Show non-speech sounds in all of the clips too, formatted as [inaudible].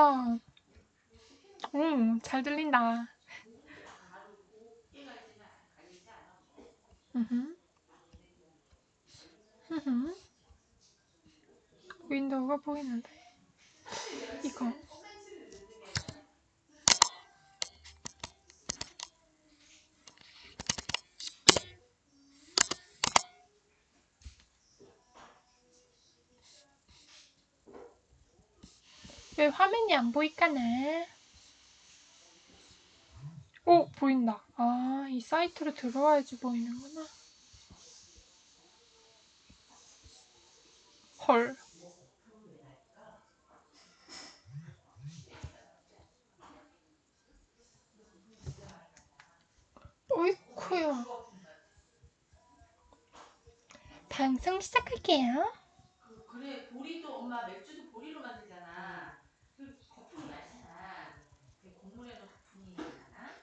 아, 음, 잘 들린다. 윈도우가 보이는데. 왜 화면이 안 보일까나? 오, 보인다. 아, 이 사이트로 들어와야지 보이는구나. 헐. 어이쿠야. 방송 시작할게요. 그, 그래 보리도 엄마 맥주도 보리로 만들잖아. 그 거품이 많잖아. 그 곡물에도 거품이 많아.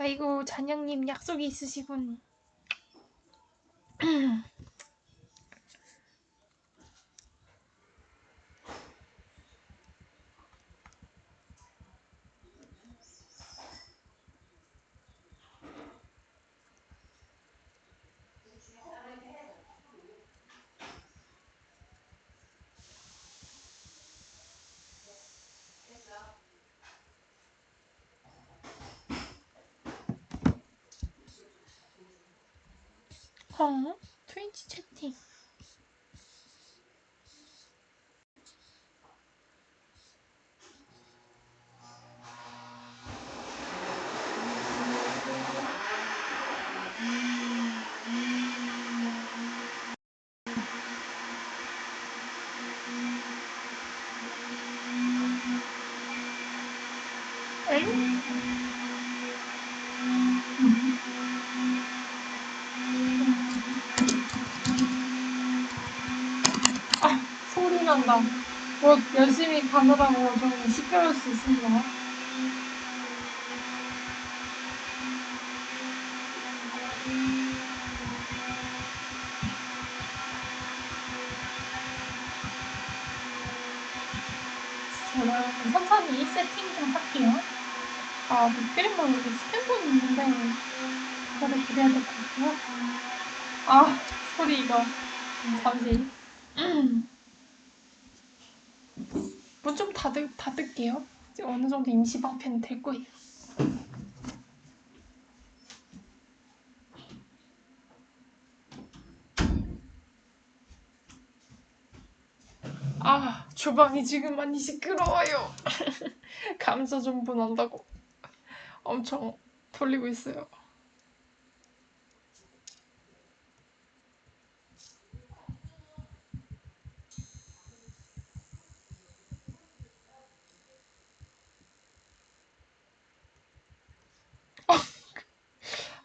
아이고, 잔영님 약속이 있으시군. 어? 트윈치 채팅. 엥? 아, 난다. 뭐 열심히 가느라고 좀 시끄러울 수 있습니다. 제가 천천히 세팅 좀 할게요. 아, 목소리만 여기 스탠폰이 있는데 그거를 드려야 될 것 같고요. 아, [laughs] 소리 이거. 잠시. 문 좀 닫을, 닫을게요. 이제 어느 정도 임시 방편이 될 거예요. 아, 주방이 지금 많이 시끄러워요. [laughs] 감자 좀 분한다고 엄청 돌리고 있어요.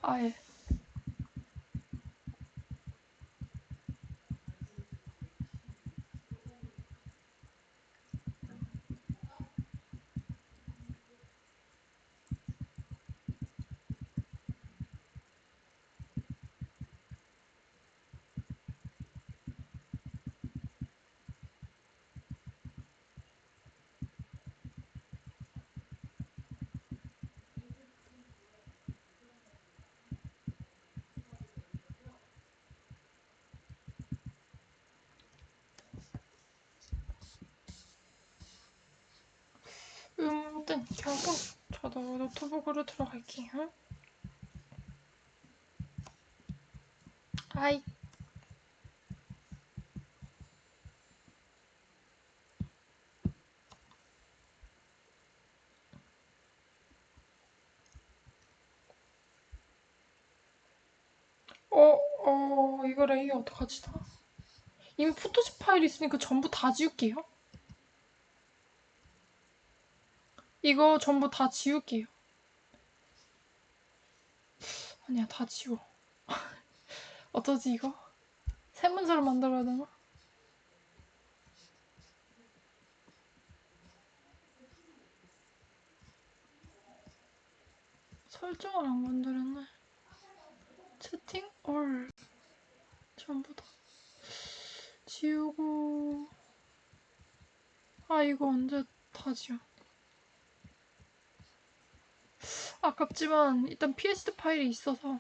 I 아, 예. 음등 켜고 저도 노트북으로 들어갈게요. 아이. 어, 어, 이거 layer 어떡하지, 다? 이미 포토샵 파일 있으니까 전부 다 지울게요. 이거 전부 다 지울게요. 아니야, 다 지워. [laughs] 어쩌지, 이거? 새 문서를 만들어야 되나? 설정을 안 만들었네. 채팅? 올. 전부 다. 지우고. 아, 이거 언제 다 지워. 아깝지만 일단 PSD 파일이 있어서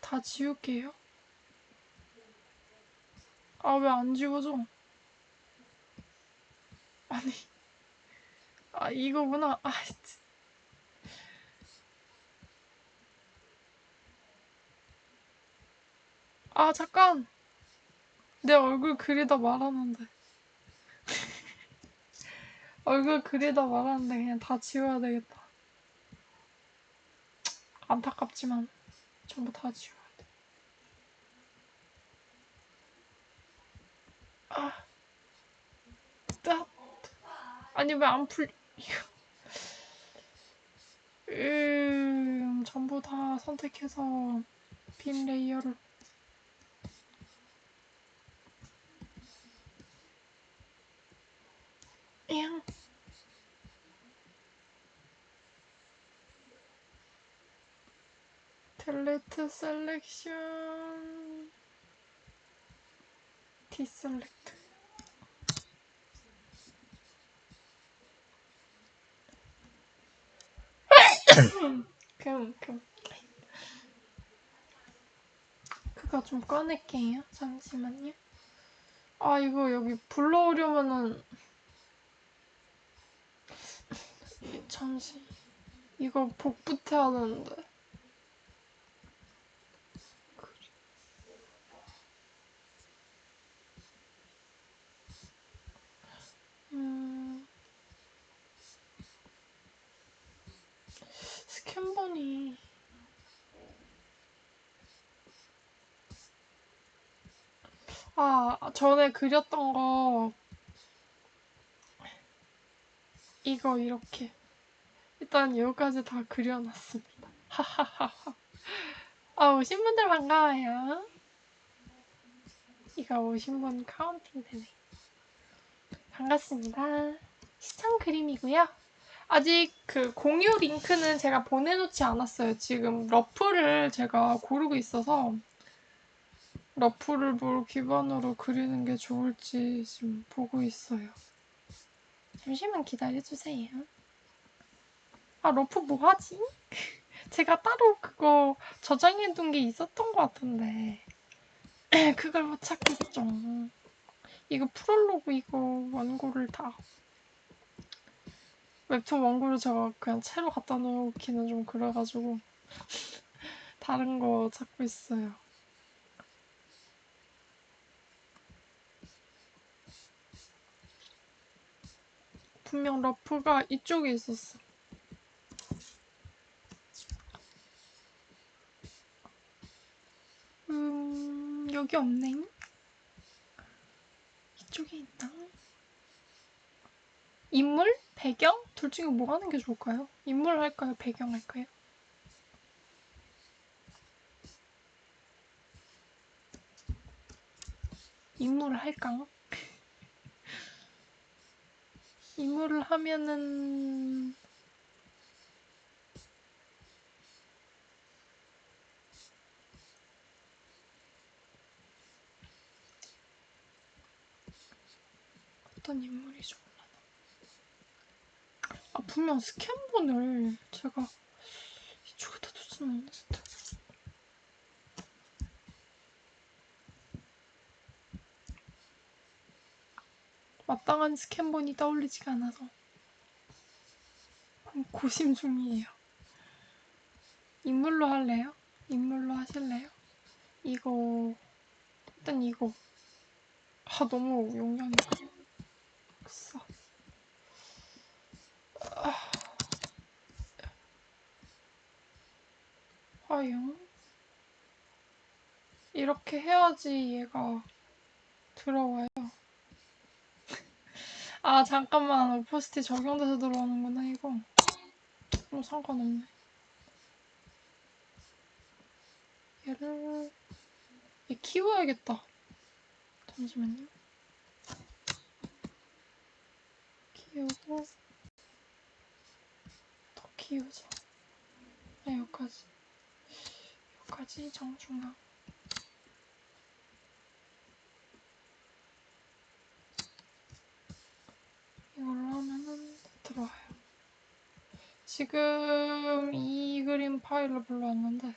다 지울게요. 아 왜 안 지워져? 아니 아 이거구나. 아 진짜. 아 잠깐 내 얼굴 그리다 말았는데 [laughs] 얼굴 그리다 말았는데 그냥 다 지워야 되겠다 안타깝지만 전부 다 지워야 돼 아, 따, 아니 왜 안 풀? 음, 전부 다 선택해서 빈 레이어를 양. 델레트 셀렉션. 디셀렉트. 그럼 그럼 그거 좀 꺼낼게요. 잠시만요. 아 이거 여기 불러오려면은 이- 잠시 이거 복붙해야 되는데 음 스캔번이 아 전에 그렸던 거 이거 이렇게 일단 여기까지 다 그려놨습니다. 하하하하. 아, 오신 분들 반가워요. 이거 오신 분 counting 되네. 반갑습니다. 신청 그림이고요. 아직 그 공유 링크는 제가 보내놓지 않았어요. 지금 rough를 제가 고르고 있어서 rough를 뭘 기반으로 그리는 게 좋을지 지금 보고 있어요. 잠시만 기다려주세요. 아, rough 뭐 하지? [laughs] 제가 따로 그거 저장해둔 게 있었던 것 같은데. [clears throat] 그걸 못 찾겠죠. 이거 프롤로그 이거 원고를 다. 웹툰 원고를 제가 그냥 채로 갖다 놓기는 좀 그래가지고. [laughs] 다른 거 찾고 있어요. 분명 러프가 이쪽에 있었어. 음, 여기 없네. 이쪽에 있다. 인물? 배경? 둘 중에 뭐 하는 게 좋을까요? 인물 할까요? 배경 할까요? 인물을 할까? [laughs] 인물을 하면은 어떤 인물이 좋을라나? 아 분명 스캔본을 제가 이쪽에다 두진 않았을 텐데. 마땅한 스캔본이 떠올리지가 않아서 고심 중이에요. 인물로 할래요? 인물로 하실래요? 이거 일단 이거 아 너무 용량이 없어. 아. 화영 이렇게 해야지 얘가 들어와요. 아 잠깐만 오퍼스티 적용돼서 들어오는구나 이거. 그럼 상관없네. 얘를 얘 키워야겠다. 잠시만요. 키우고 더 키우자. 아 여기까지. 여기까지 정중앙. 이걸로 하면은 됐다. 지금 이 그림 파일로 불러왔는데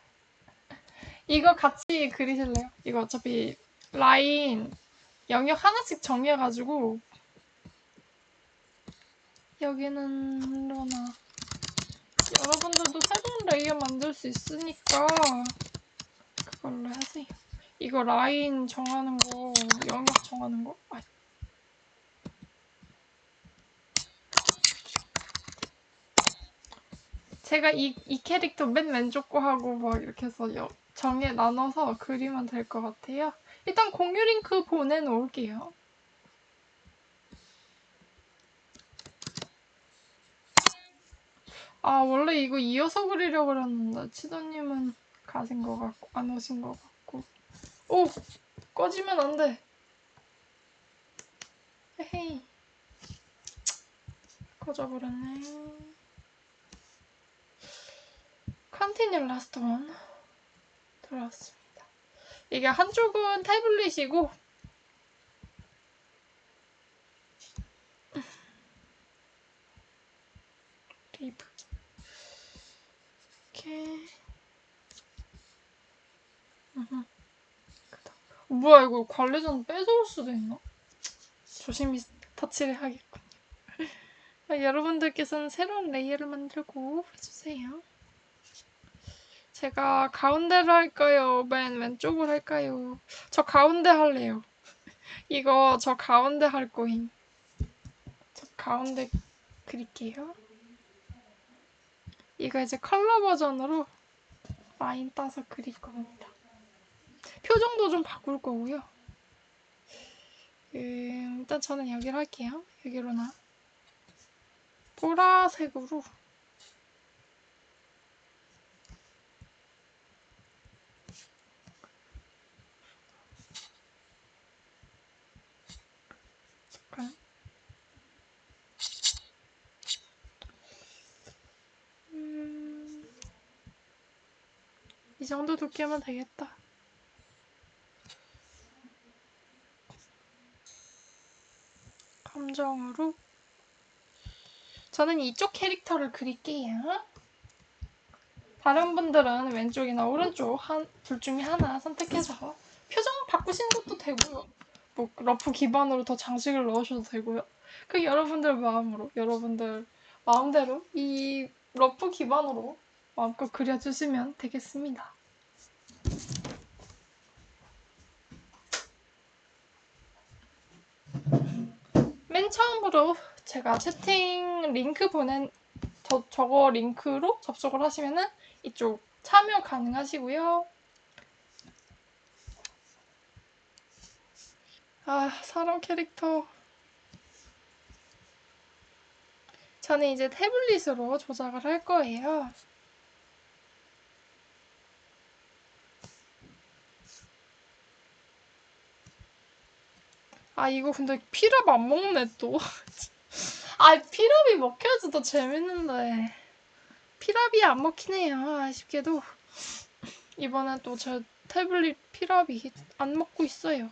이거 같이 그리실래요? 이거 어차피 라인 영역 하나씩 정해가지고 여기는 로나 여러분들도 새로운 layer 만들 수 있으니까 그걸로 하세요. 이거 라인 정하는 거, 영역 정하는 거. 아, 제가 이, 이 캐릭터 맨 왼쪽 거 하고 막 이렇게 해서 여- 정해 나눠서 그리면 될 것 같아요. 일단 공유 링크 보내놓을게요. 아, 원래 이거 이어서 그리려고 그랬는데, 치도님은 가신 것 같고, 안 오신 것 같고. 오! 꺼지면 안 돼. 헤헤이. 꺼져버렸네. continue last one. 들어왔습니다. 이게 한쪽은 태블릿이고, leave. 이렇게. 뭐야, 이거 관리자는 뺏어올 수도 있나? 조심히 터치를 하겠군요. [laughs] 아, 여러분들께서는 새로운 layer를 만들고 해주세요. 제가 가운데로 할까요? 맨 왼쪽으로 할까요? 저 가운데 할래요. [laughs] 이거 저 가운데 할 거임. 저 가운데 그릴게요. 이거 이제 컬러 버전으로 라인 따서 그릴 겁니다. 표정도 좀 바꿀 거고요. 음, 일단 저는 여기를 할게요. 여기로나. 보라색으로. 이 정도 두께면 되겠다. 감정으로 저는 이쪽 캐릭터를 그릴게요. 다른 분들은 왼쪽이나 오른쪽 한, 둘 중에 하나 선택해서 표정 바꾸시는 것도 되고요. 뭐 rough 기반으로 더 장식을 넣으셔도 되고요. 그 여러분들 마음으로 여러분들 마음대로 이 rough 기반으로 마음껏 그려주시면 되겠습니다. 맨 처음으로 제가 채팅 링크 보낸 저, 저거 링크로 접속을 하시면은 이쪽 참여 가능하시고요. 아, 사람 캐릭터. 저는 이제 태블릿으로 조작을 할 거예요. 아, 이거 근데 피랍 안 먹네, 또. [laughs] 아, 피랍이 먹혀야지 더 재밌는데. 피랍이 안 먹히네요, 아쉽게도. 이번엔 또제 태블릿 피랍이 안 먹고 있어요.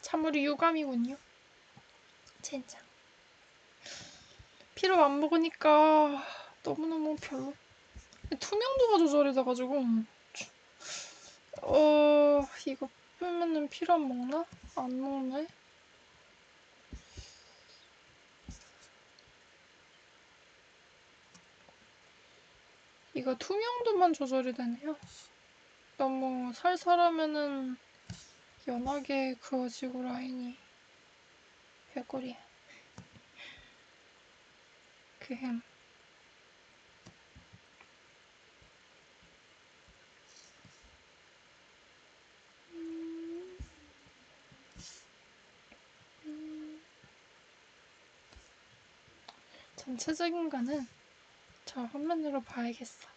참으로 유감이군요. 진짜. 피랍 안 먹으니까 너무너무 별로. 투명도가 조절이 돼가지고. 어, 이거 빼면은 피랍 먹나? 안 먹네. 이거 투명도만 조절이 되네요. 너무 살살하면은 연하게 그어지고 라인이 개꿀이야. 그햄. 전체적인 거는 저 화면으로 봐야겠어.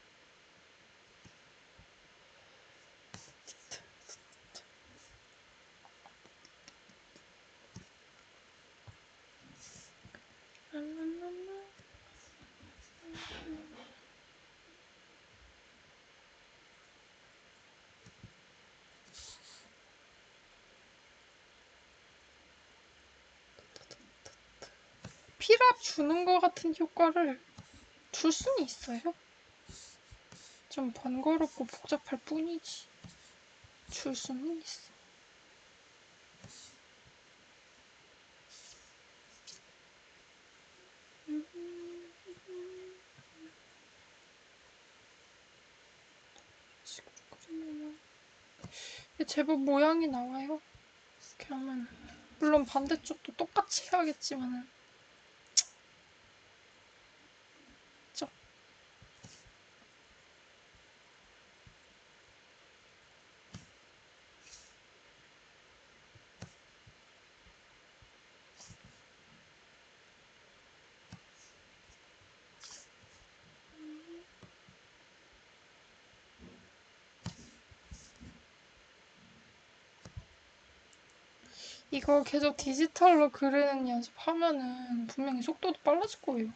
피랍 주는 것 같은 효과를 줄 수는 있어요. 좀 번거롭고 복잡할 뿐이지. 줄 수는 있어. 제법 모양이 나와요. 이렇게 하면 물론 반대쪽도 똑같이 해야겠지만 이거 계속 디지털로 그리는 연습하면은 분명히 속도도 빨라질 거예요.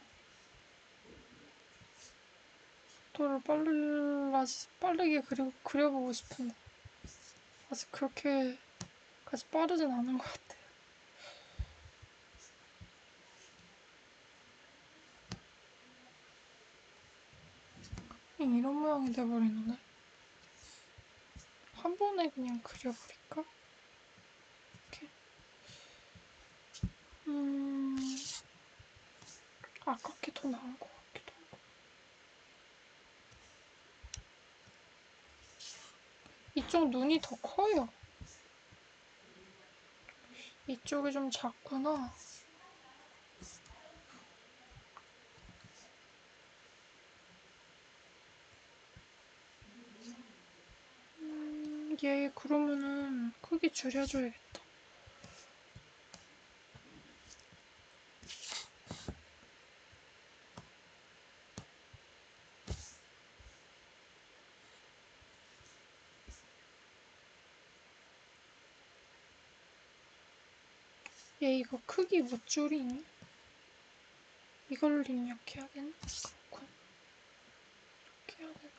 속도를 빨라지, 빠르게 그리, 그려보고 싶은데 아직 그렇게까지 빠르진 않은 것 같아요. 이런 모양이 돼버리는데 한 번에 그냥 그려버릴까? 이렇게 음, 아깝게 더 나은 것 같기도 하고. 이쪽 눈이 더 커요. 이쪽이 좀 작구나. 음, 얘 그러면은 크기 줄여줘야겠다. 얘 이거 크기 못 줄이니? 이걸로 입력해야겠네? 이렇게 해야 되나?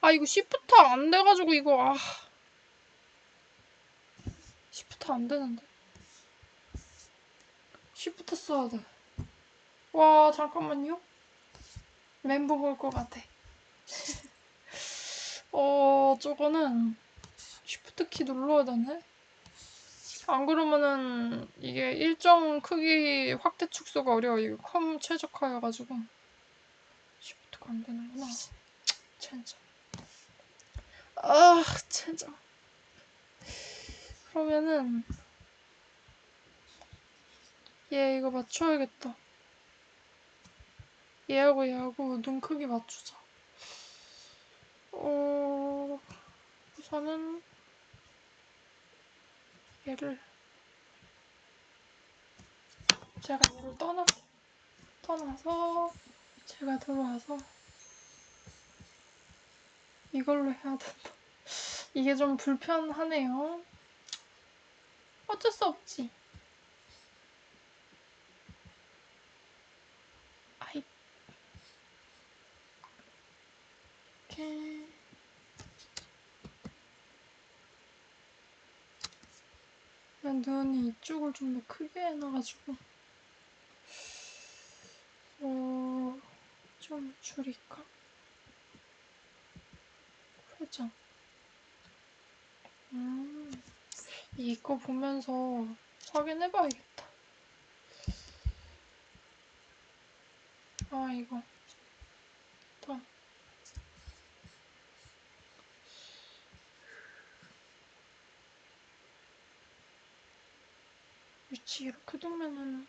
아, 이거 shift 안 돼가지고 이거, 아. shift 안 되는데. shift 써야 돼. 와, 잠깐만요. 멘붕 올것 같아. [laughs] 어, 저거는 shift 키 눌러야 되네. 안 그러면은 이게 일정 크기 확대 축소가 어려워. 이거 컴 최적화여가지고 시프트가 안 되는구나. 젠장. 아, 젠장. 그러면은 얘 이거 맞춰야겠다. 얘하고 얘하고 눈 크기 맞추자. 어, 우선은 얘를 제가 얘를 떠나 떠나서 제가 들어와서 이걸로 해야 된다. [laughs] 이게 좀 불편하네요. 어쩔 수 없지. 아이. 이렇게. 눈이 이쪽을 좀 더 크게 해놔가지고. 어... 좀 줄일까? 회장 음... 이거 보면서 확인해봐야겠다. 아 이거 또 위치 이렇게 두면은.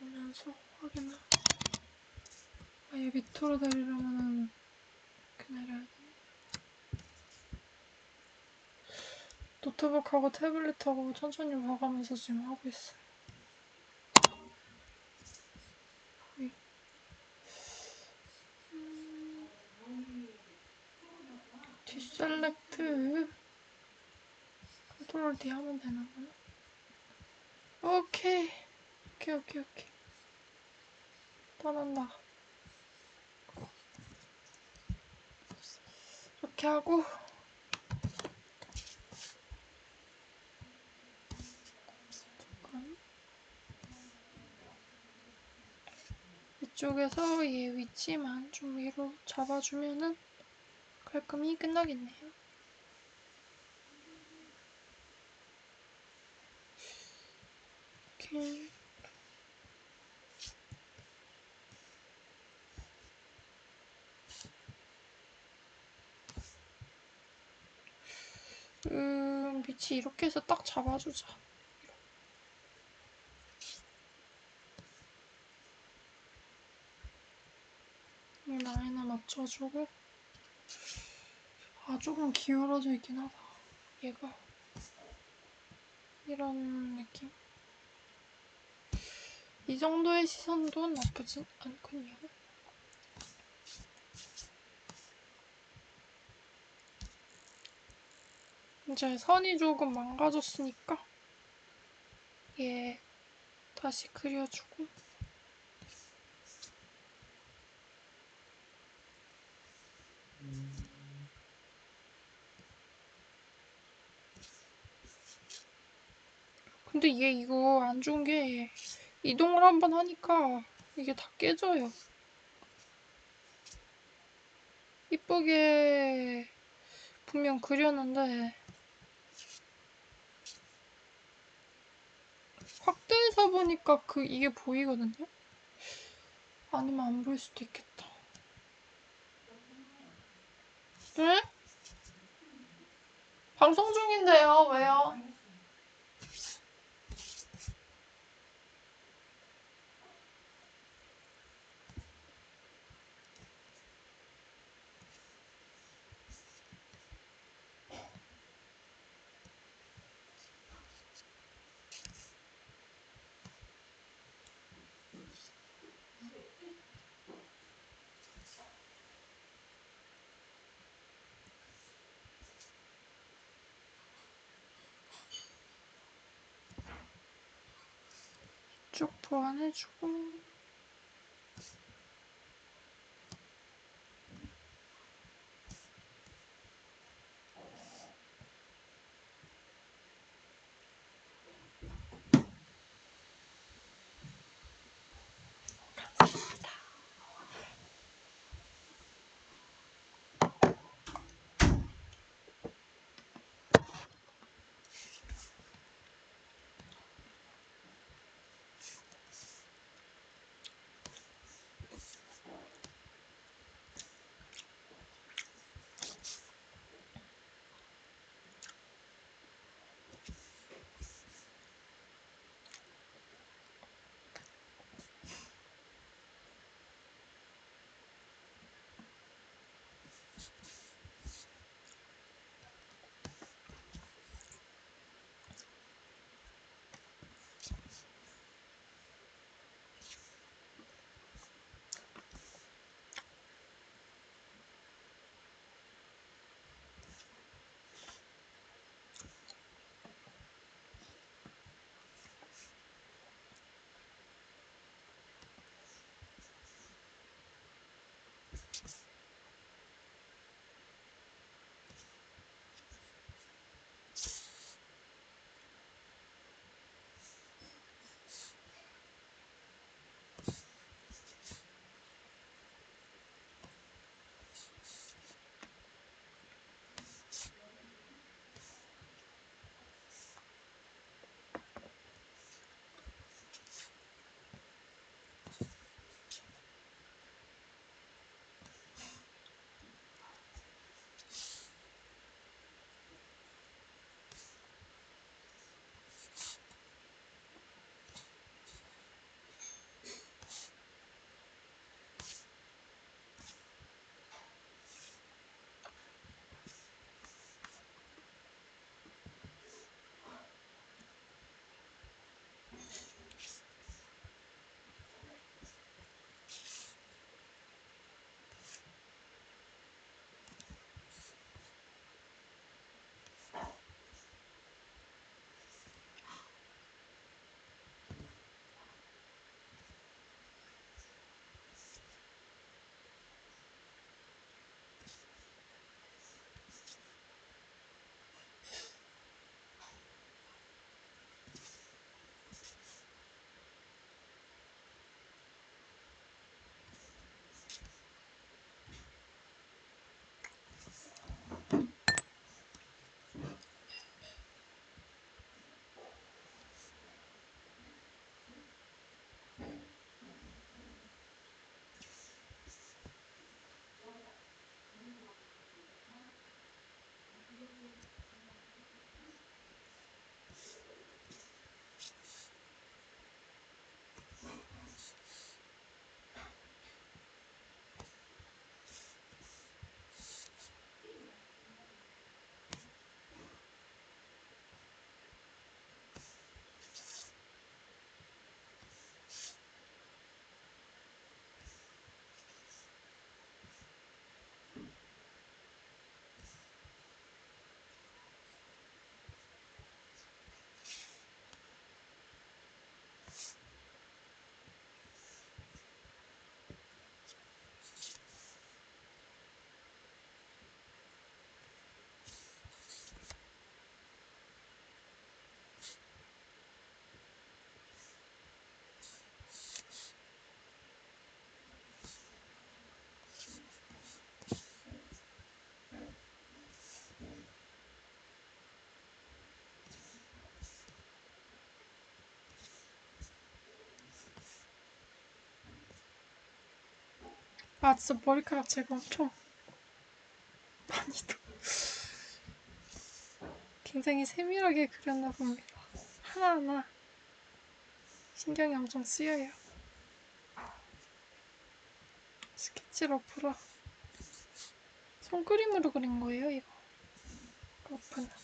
보면서 확인을 아예 밑으로 내리려면은 이렇게 내려야 돼 노트북하고 태블릿하고 천천히 봐가면서 지금 하고 있어요 deselect. control D 하면 되나구나 오케이. 오케이 오케이 오케이. 떠난다. 이렇게 하고. 잠깐 이쪽에서 얘 위치만 좀 위로 잡아주면은 깔끔히 끝나겠네요. 이렇게 음, 위치 이렇게 해서 딱 잡아주자. 이 라인을 맞춰주고 아 조금 기울어져 있긴 하다. 얘가 이런 느낌? 이 정도의 시선도 나쁘진 않군요. 이제 선이 조금 망가졌으니까 얘 다시 그려주고 근데 얘 이거 안 좋은 게 이동을 한번 하니까 이게 다 깨져요. 이쁘게 분명 그렸는데 확대해서 보니까 그 이게 보이거든요. 아니면 안 보일 수도 있겠다. 네? 방송 중인데요. 왜요? 쭉 보완해주고 아 진짜 머리카락 제가 엄청 많이도 굉장히 세밀하게 그렸나 봅니다. 하나하나 신경이 엄청 쓰여요. 스케치 러프라 손그림으로 그린 거예요 이거 러프는.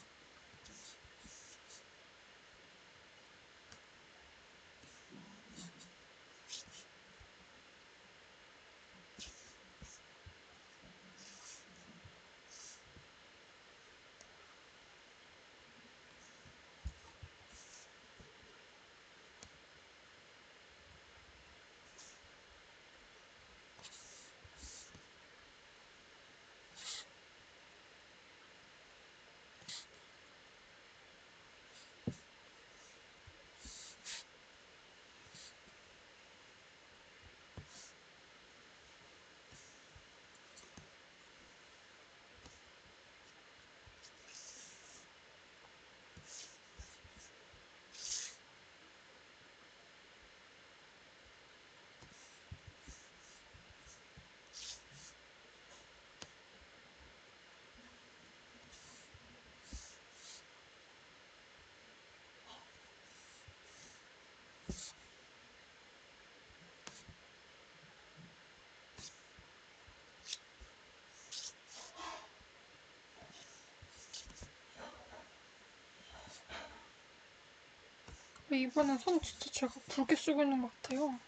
이번엔 손 진짜 제가 굵게 쓰고 있는 것 같아요.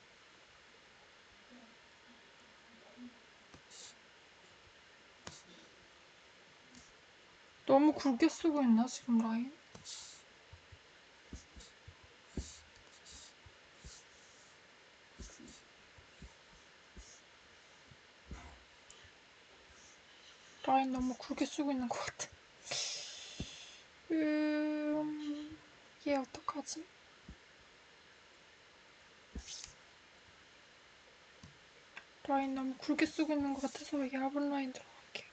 너무 굵게 쓰고 있나 지금 라인? 라인 너무 굵게 쓰고 있는 것 같아. 음, 얘 어떡하지? 라인 너무 굵게 쓰고 있는 것 같아서 얇은 라인 들어갈게.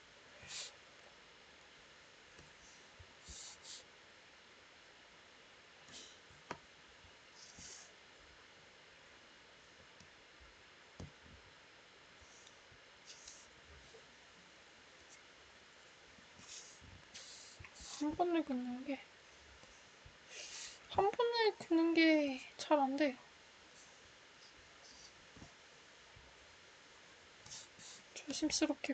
한 번에 긋는 게, 한 번에 긋는 게 잘 안 돼요. 조심스럽게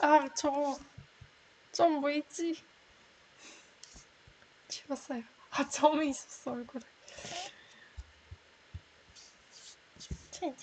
아, 저, 좀 보이지? 지웠어요. 아, 점이 있었어, 얼굴에. 자, 이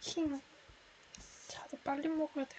제. 힘. 자도 빨리 먹어야 돼.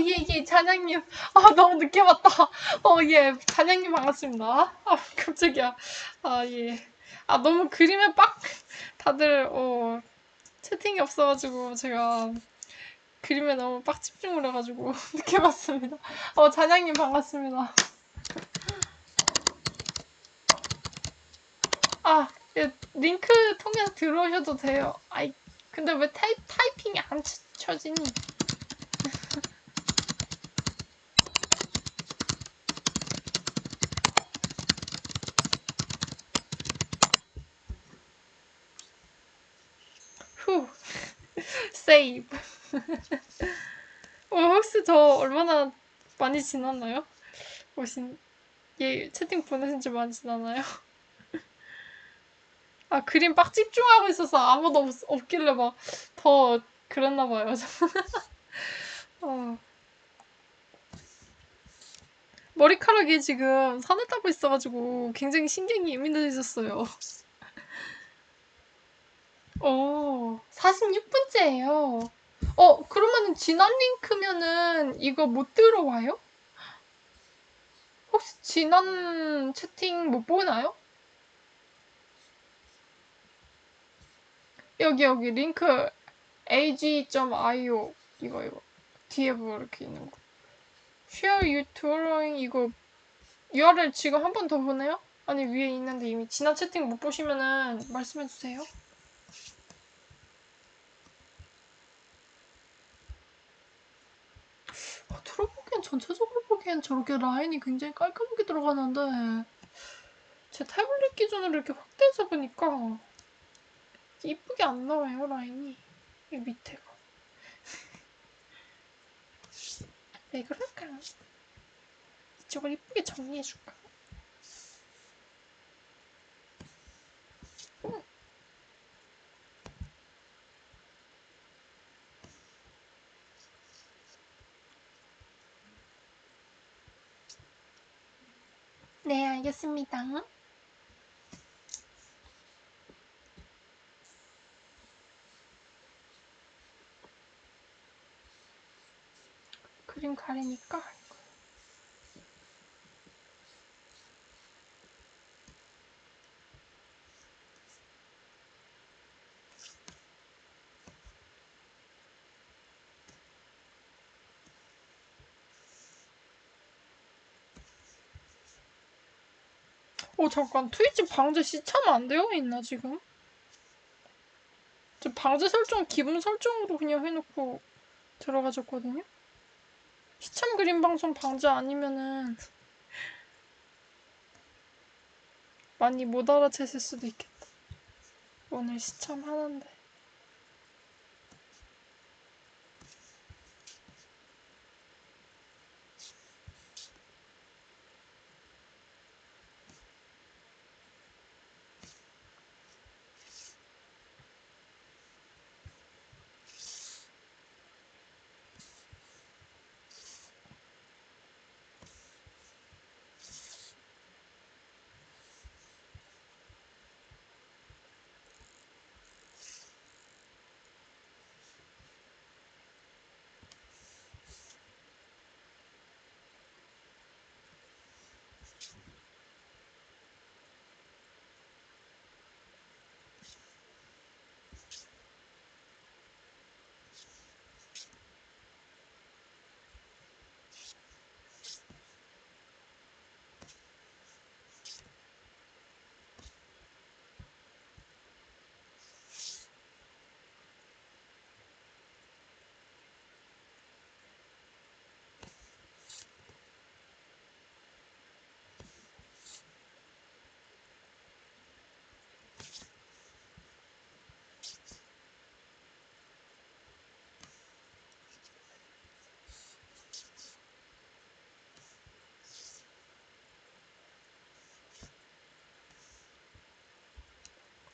예, 예, 잔양님. 아, 너무 늦게 봤다. 어, 예, 잔양님 반갑습니다. 아, 깜짝이야. 아, 예. 아, 너무 그림에 빡, 다들, 어, 채팅이 없어가지고, 제가 그림에 너무 빡 집중을 해가지고, [laughs] 늦게 봤습니다. 어, 잔양님 반갑습니다. 아, 예, 링크 통해서 들어오셔도 돼요. 아이, 근데 왜 타이, 타이핑이 안 쳐- 쳐지니? 세이브. 어, 혹시 저 얼마나 많이 지났나요? 오신, 예, 채팅 보내신 지 많이 지났나요? 아, 그림 빡 집중하고 있어서 아무도 없, 없길래 막 더 그랬나 봐요. [laughs] 어. 머리카락이 지금 산을 타고 있어가지고 굉장히 신경이 예민해졌어요. 어, 46분째예요. 어, 그러면은 지난 링크면은 이거 못 들어와요? 혹시 지난 채팅 못 보나요? 여기 여기 링크 ag.io 이거 이거 뒤에 뭐 이렇게 있는 거 share you drawing 이거 URL 지금 한 번 더 보내요? 아니 위에 있는데 이미 지난 채팅 못 보시면은 말씀해 주세요. 아, 들어보기엔 전체적으로 보기엔 저렇게 라인이 굉장히 깔끔하게 들어가는데 제 태블릿 기준으로 이렇게 확대해서 보니까 이쁘게 안 나와요 라인이 이 밑에가 [laughs] 왜 그럴까? 이쪽을 이쁘게 정리해줄까? 네, 알겠습니다. 그림 가리니까 어 잠깐 트위치 방제 시참 안 되어 있나 지금? 저 방제 설정 기본 설정으로 그냥 해놓고 들어가졌거든요. 시참 그림 방송 방제 아니면은 많이 못 알아챘을 수도 있겠다. 오늘 시참 하는데.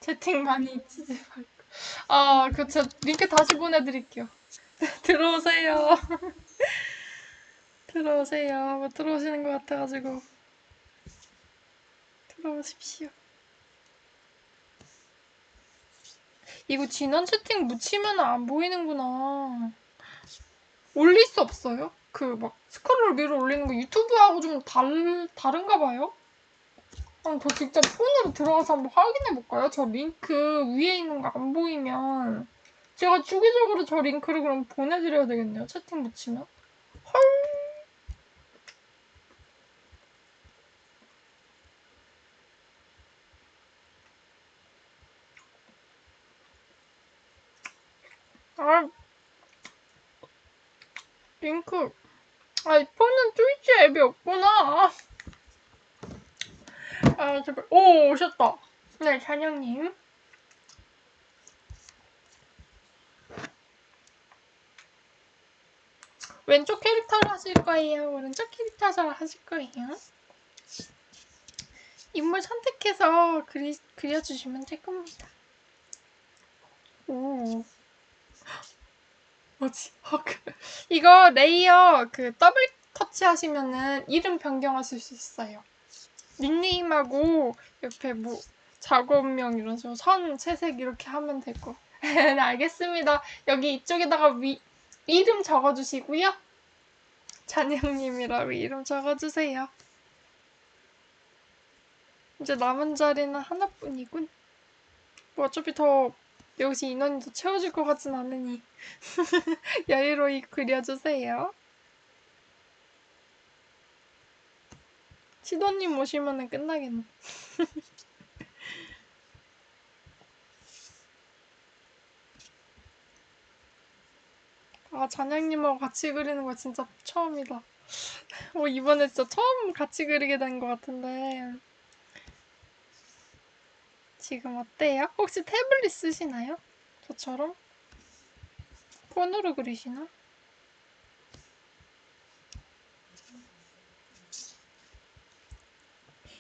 채팅 많이 잊지 말고. 아, 그, 저 링크 다시 보내드릴게요. [laughs] 들어오세요. [laughs] 들어오세요. 뭐 들어오시는 것 같아가지고. 들어오십시오. 이거 지난 채팅 묻히면 안 보이는구나. 올릴 수 없어요? 그 막 스크롤 위로 올리는 거 유튜브하고 좀 다르, 다른가 봐요? 한번 저 직접 폰으로 들어가서 한번 확인해 볼까요? 저 링크 위에 있는 거 안 보이면 제가 주기적으로 저 링크를 그럼 보내드려야 되겠네요. 채팅 붙이면. 헐. 아, 링크. 아이폰은 트위치 앱이 없구나. 아, 제발. 오, 오셨다. 네, 찬영님. 왼쪽 캐릭터를 하실 거예요? 오른쪽 캐릭터를 하실 거예요? 인물 선택해서 그리, 그려주시면 될 겁니다. 오. 뭐지? hug. 이거 layer 그 더블 터치 하시면은 이름 변경하실 수 있어요. 닉네임하고 옆에 뭐 작업명 이런 식으로 선, 채색 이렇게 하면 되고. 네, [laughs] 알겠습니다. 여기 이쪽에다가 위, 이름 적어주시고요. 잔영님이라고 이름 적어주세요. 이제 남은 자리는 하나뿐이군. 뭐 어차피 더 여기서 인원이 더 채워질 것 같진 않으니 [laughs] 여유로이 그려주세요. 시도님 오시면은 끝나겠네. [laughs] 아, 잔영님하고 같이 그리는 거 진짜 처음이다. 어, [laughs] 이번에 진짜 처음 같이 그리게 된 것 같은데. 지금 어때요? 혹시 태블릿 쓰시나요? 저처럼? 폰으로 그리시나?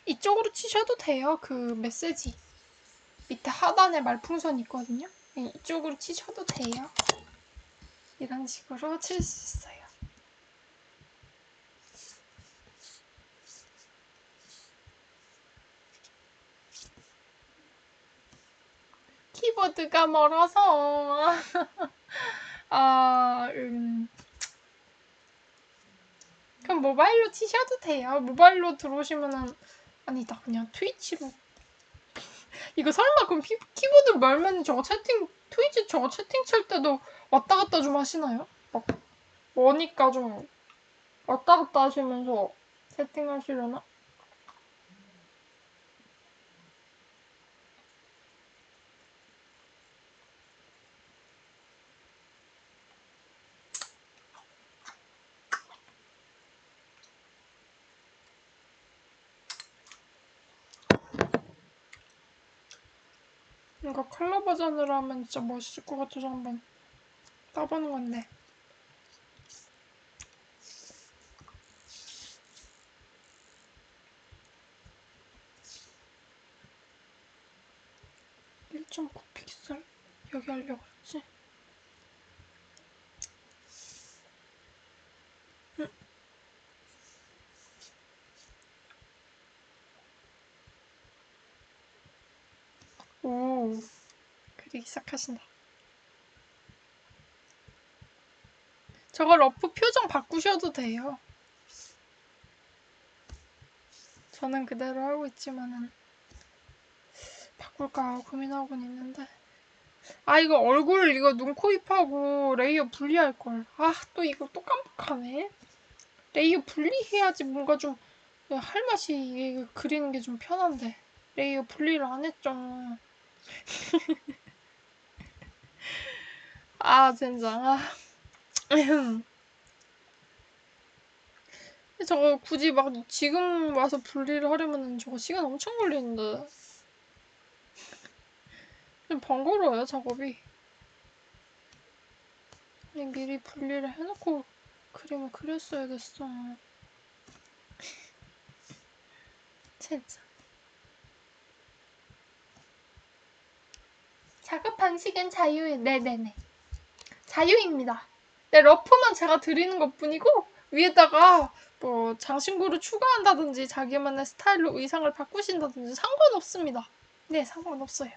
이쪽으로 치셔도 돼요. 그 메시지. 밑에 하단에 말풍선 있거든요. 네, 이쪽으로 치셔도 돼요. 이런 식으로 칠 수 있어요. 키보드가 멀어서 [laughs] 아, 음. 그럼 모바일로 치셔도 돼요. 모바일로 들어오시면은 아니다 그냥 트위치로 [laughs] 이거 설마 그럼 키, 키보드 멀면 저거 채팅 트위치 저거 채팅 칠 때도 왔다 갔다 좀 하시나요? 막 머니까 좀 왔다 갔다 하시면서 채팅하시려나? 이거 컬러 버전으로 하면 진짜 멋있을 것 같아서 한번 따보는 건데. (1.9 픽셀) 여기 하려고 했지 응. 오 그리기 시작하신다 저거 rough 표정 바꾸셔도 돼요 저는 그대로 하고 있지만은 바꿀까 고민하고는 있는데 아 이거 얼굴 이거 눈, 코, 입하고 layer 분리할 걸. 아 또 이거 또 깜빡하네. layer 분리해야지 뭔가 좀 할 맛이 이게 그리는 게 좀 편한데 레이어 분리를 안 했죠. [laughs] 아 젠장. 아. 저거 굳이 막 지금 와서 분리를 하려면 저거 시간 엄청 걸리는데. 좀 번거로워요, 작업이. 미리 분리를 해놓고 그림을 그렸어야겠어. 진짜. 작업 방식은 자유, 네네네. 자유입니다. 네, 러프만 제가 드리는 것 뿐이고, 위에다가 뭐 장신구를 추가한다든지 자기만의 스타일로 의상을 바꾸신다든지 상관없습니다. 네, 상관없어요.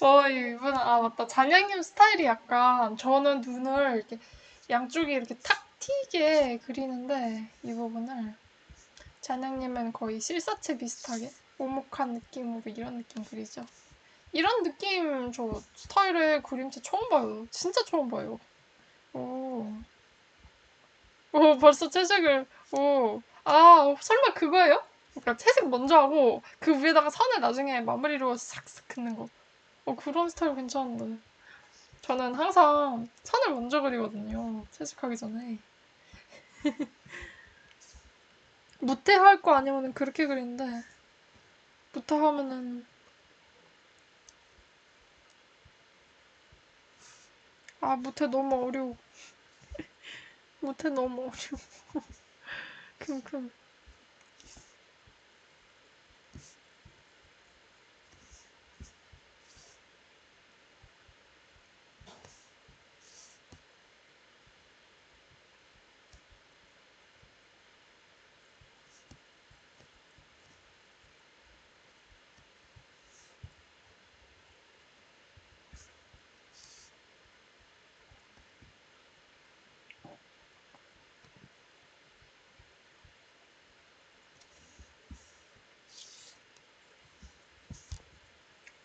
어, 이분, 아, 맞다. 잔양님 스타일이 약간, 저는 눈을 이렇게 양쪽에 이렇게 탁 튀게 그리는데, 이 부분을. 잔양님은 거의 실사체 비슷하게 오목한 느낌으로 이런 느낌 그리죠. 이런 느낌, 저 스타일의 그림체 처음 봐요. 진짜 처음 봐요. 오. 오, 벌써 채색을, 오. 아, 설마 그거예요? 그러니까 채색 먼저 하고, 그 위에다가 선을 나중에 마무리로 싹싹 긋는 거. 어, 그런 스타일 괜찮은데. 저는 항상 선을 먼저 그리거든요. 채색하기 전에. [laughs] 무태 할 거 아니면은 그렇게 그리는데, 무태 하면은, 아, 무태 너무 어려워. [laughs] 무태 너무 어려워. [laughs] 킁킁.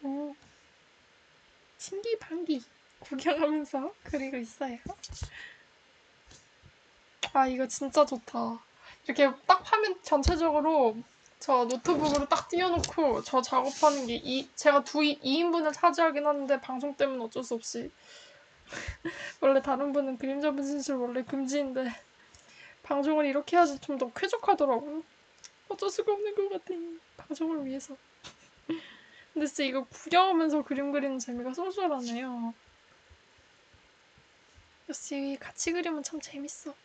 오. 신기방기 구경하면서 [laughs] 그리고 있어요. 아, 이거 진짜 좋다. 이렇게 딱 화면 전체적으로 저 노트북으로 딱 띄워놓고 저 작업하는 게 이, 제가 두 2인분을 차지하긴 하는데 방송 때문에 어쩔 수 없이 [laughs] 원래 다른 분은 그림자 분신술 원래 금지인데 방송을 이렇게 해야지 좀 더 쾌적하더라고요. 어쩔 수가 없는 것 같아. 방송을 위해서. 근데 진짜 이거 구경하면서 그림 그리는 재미가 쏠쏠하네요. 역시 같이 그리면 참 재밌어.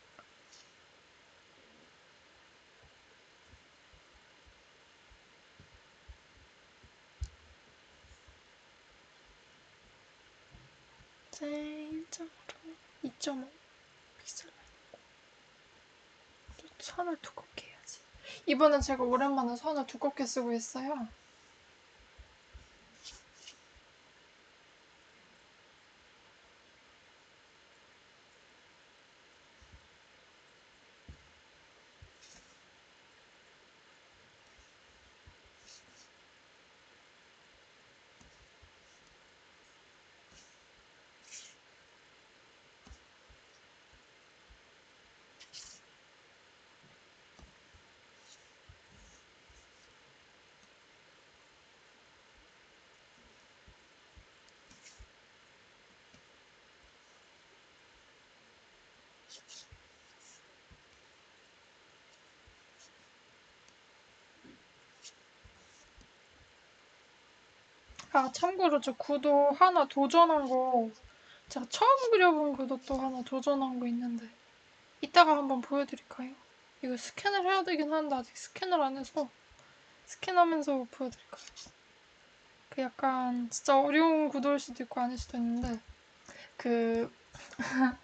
제 1.5로 2.5 픽셀 또 선을 두껍게 해야지. 이번엔 제가 오랜만에 선을 두껍게 쓰고 있어요. 아, 참고로 저 구도 하나 도전한 거, 제가 처음 그려본 구도 또 하나 도전한 거 있는데, 이따가 한번 보여드릴까요? 이거 스캔을 해야 되긴 하는데, 아직 스캔을 안 해서, 스캔하면서 보여드릴까요? 그 약간, 진짜 어려운 구도일 수도 있고 아닐 수도 있는데, 그, [laughs]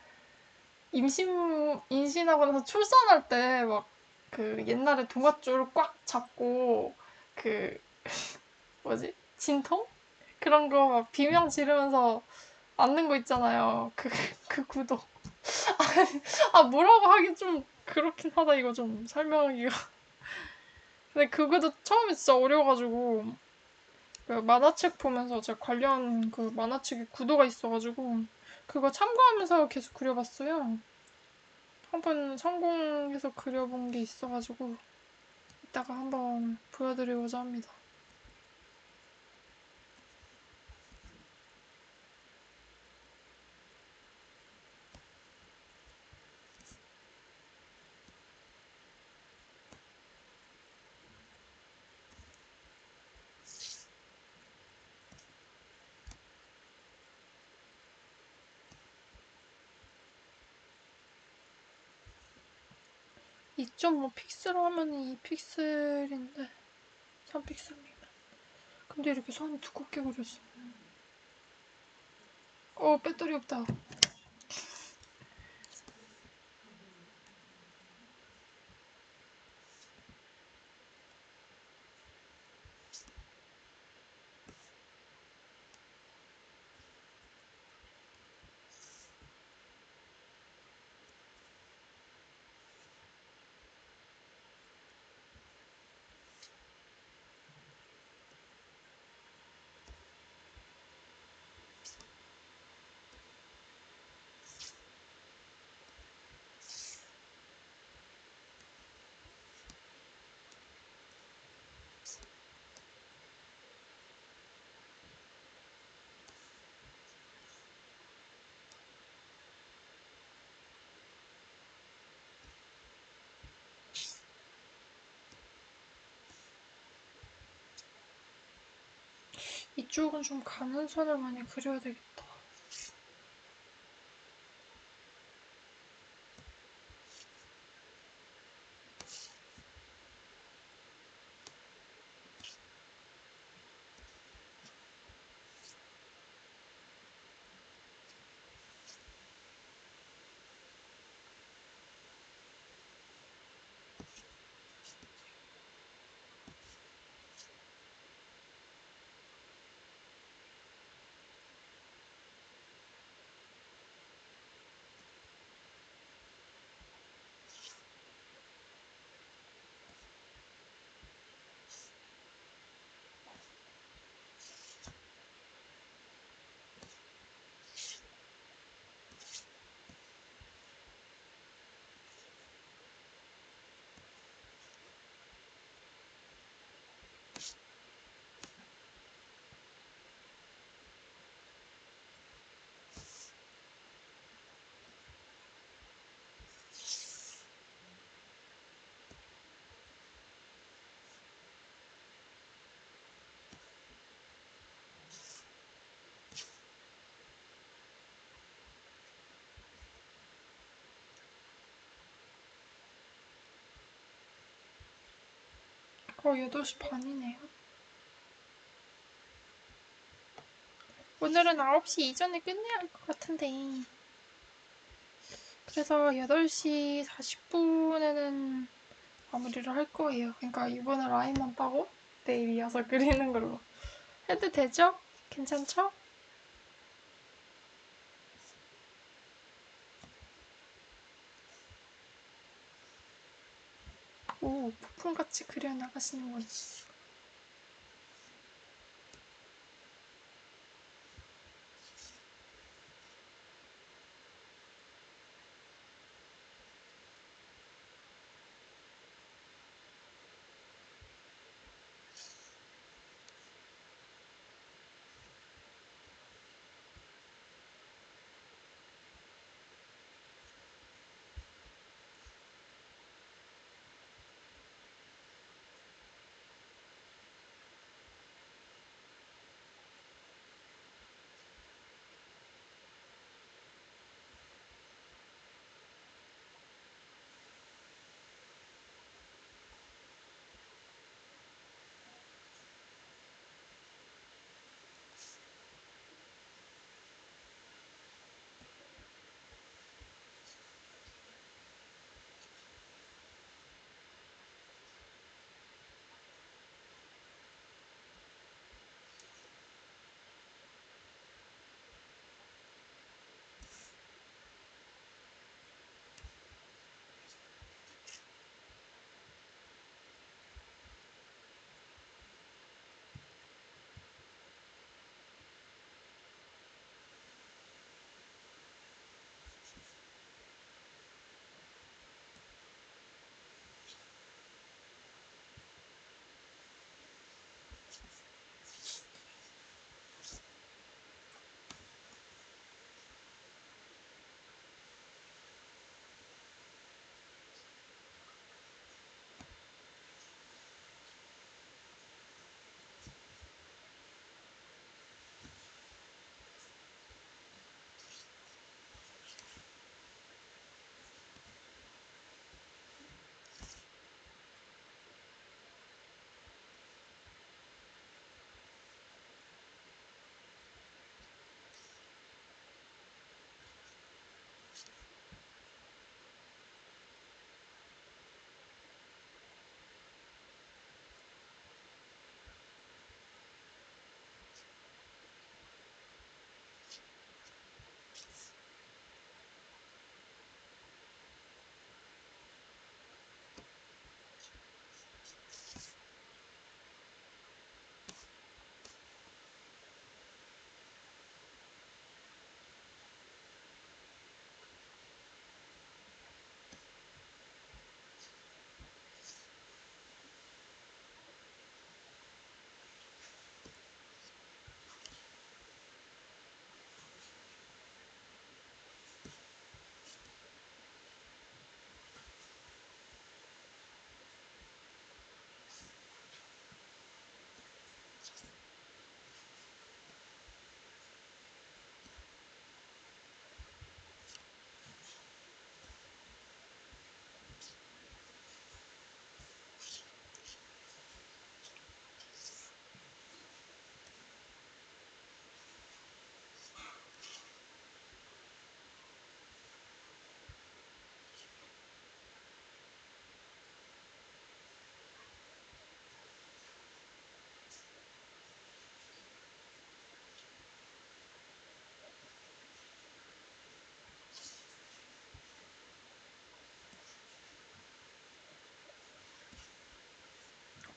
임신, 임신하고 나서 출산할 때, 막, 그, 옛날에 동아줄 꽉 잡고, 그, 뭐지? 진통? 그런 거 막 비명 지르면서 앉는 거 있잖아요. 그, 그 구도. [laughs] 아, 뭐라고 하긴 좀 그렇긴 하다, 이거 좀 설명하기가. 근데 그거도 처음에 진짜 어려워가지고, 그 만화책 보면서 제가 관련 그 만화책에 구도가 있어가지고, 그거 참고하면서 계속 그려봤어요. 한번 성공해서 그려본 게 있어가지고, 이따가 한번 보여드리고자 합니다. (2.5) 픽셀 하면 2픽셀인데 3픽셀이면 근데 이렇게 선이 두껍게 그렸어 어 배터리 없다 이쪽은 좀 가는 선을 많이 그려야 되겠다. 어, 8시 반이네요. 오늘은 9시 이전에 끝내야 할 것 같은데. 그래서 8시 40분에는 마무리를 할 거예요. 그러니까 이번에 라인만 따고 내일 이어서 그리는 걸로. 해도 되죠? 괜찮죠? 오, 폭풍같이 그려나가시는군.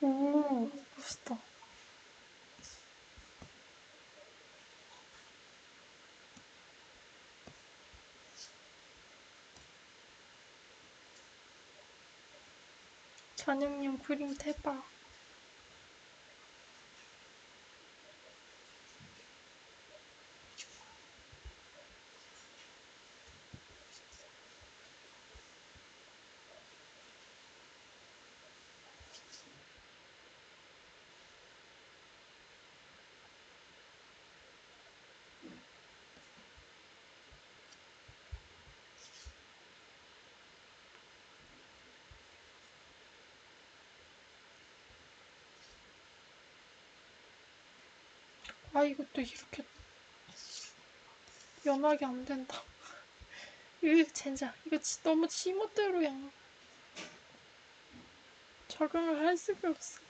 오, 멋있다. 전형용 그림 대박. 아, 이것도 이렇게 연하게 안 된다. [laughs] 이거 젠장. 이거 지- 너무 지멋대로야. 적응을 할 수가 없어.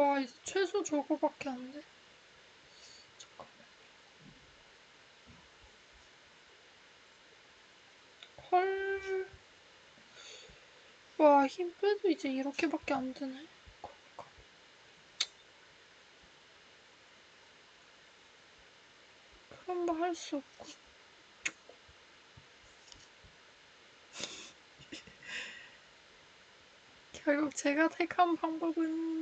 와, 이제 최소 저거밖에 안 돼. 잠깐만. 헐. 와, 힘 빼도 이제 이렇게밖에 안 되네. 그러니까. 그런 말할수 없고. [laughs] 결국 제가 택한 방법은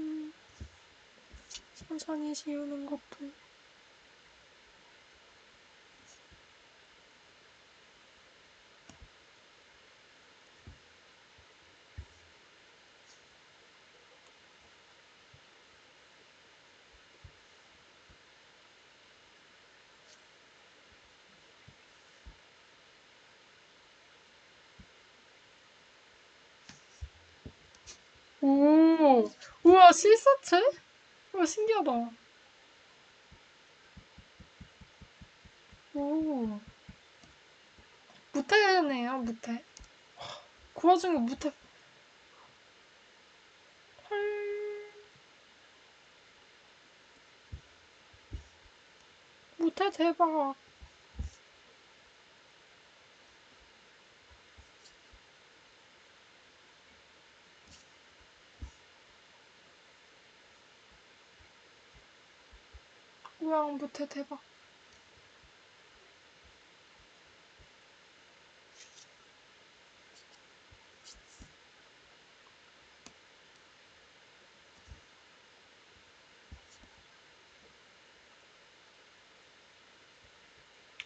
천천히 지우는 것뿐. 오, 우와, 실사체? 우와, 신기하다. 오, 무태네요, 무태. 그 와중에 무태. 헐. 무태 대박. 무태 대박.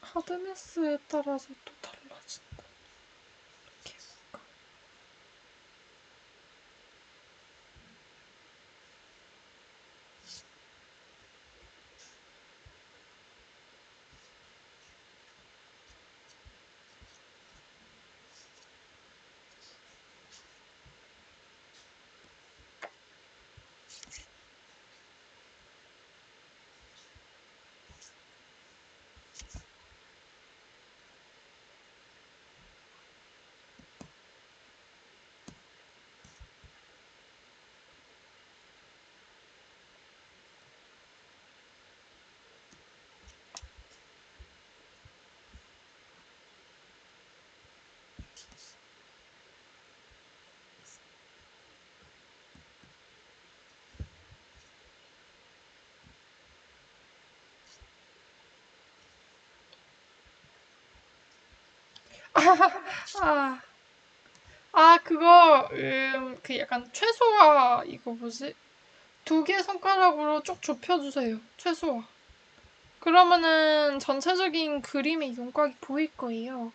하드네스에 따라서 또 아, 아 그거 음, 그 약간 최소화 이거 뭐지? 두 개 손가락으로 쭉 좁혀주세요. 최소화. 그러면은 전체적인 그림의 윤곽이 보일 거예요.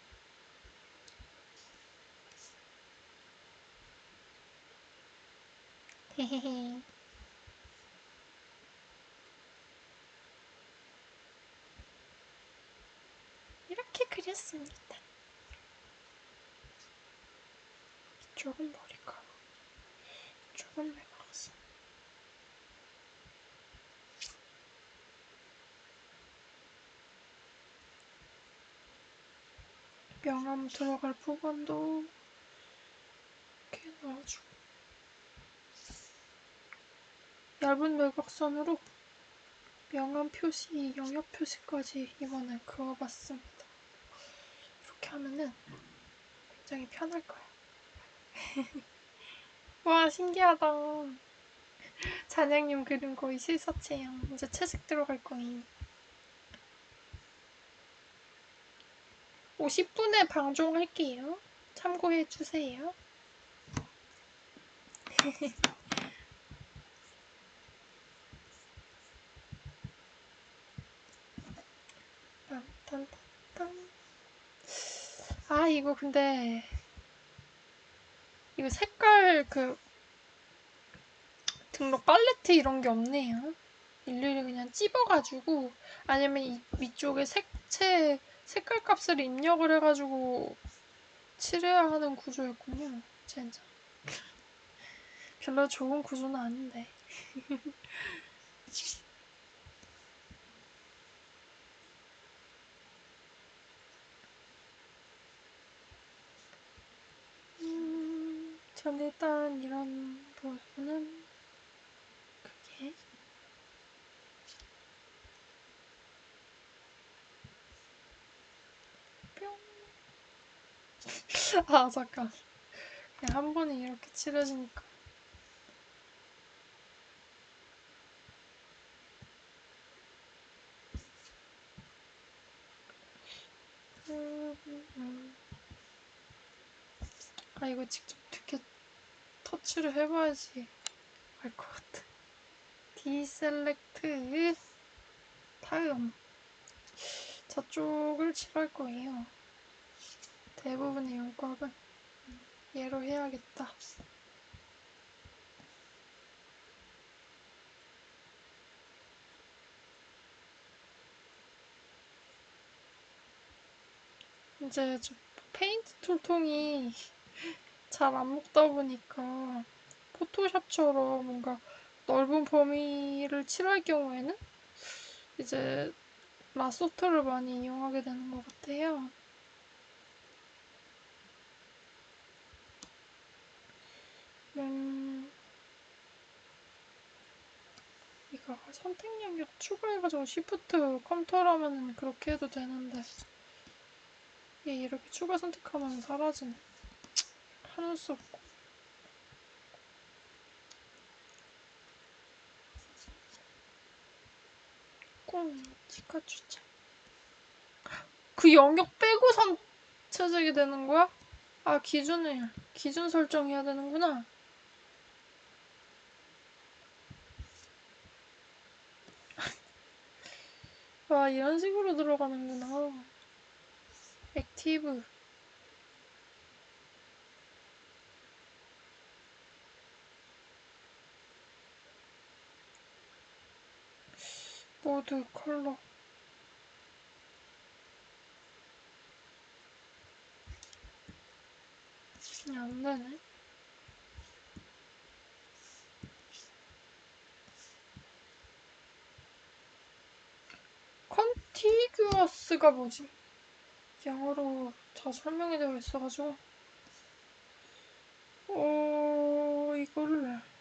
헤헤헤. [laughs] 이렇게 그렸습니다. 이쪽은 머리카락, 이쪽은 매각선. 명암 들어갈 부분도 이렇게 넣어주고 얇은 매각선으로 명암 표시, 영역 표시까지 이번에 그어봤습니다. 이렇게 하면은 굉장히 편할 거야. 와 신기하다. 잔양님 그림 거의 실사체야. 이제 채색 들어갈 거임. 50분에 방종할게요. 참고해 주세요. 딴딴딴. [laughs] 아 이거 근데 이거 색깔 그 등록 팔레트 이런 게 없네요. 일일이 그냥 찝어가지고 아니면 이 위쪽에 색채 색깔 값을 입력을 해가지고 칠해야 하는 구조였군요. 젠장. 별로 좋은 구조는 아닌데. [laughs] 전 일단 이런 부분은 그게 뿅. [laughs] 아 잠깐. 그냥 한 번에 이렇게 칠해지니까. 음, 음, 음. 아 이거 직접 터치를 해봐야지 알 것 같아. 디셀렉트 다음 저쪽을 칠할 거예요. 대부분의 윤곽은 얘로 해야겠다. 이제 저 페인트 tool통이 잘 안 먹다 보니까 포토샵처럼 뭔가 넓은 범위를 칠할 경우에는 이제 lasso tool을 많이 이용하게 되는 것 같아요. 음, 이거 선택 영역 추가해가지고 shift 컴퓨터라면 그렇게 해도 되는데 얘 이렇게 추가 선택하면 사라지네. 하는 수 없고. 꽁 치카추차. 그 영역 빼고선 채색이 되는 거야? 아 기준을 기준 설정해야 되는구나. [laughs] 와 이런 식으로 들어가는구나. 액티브. 모드 컬러. 안 되네. 컨티규어스가 뭐지? 영어로 다 설명이 되어 있어가지고. 어, 이거를.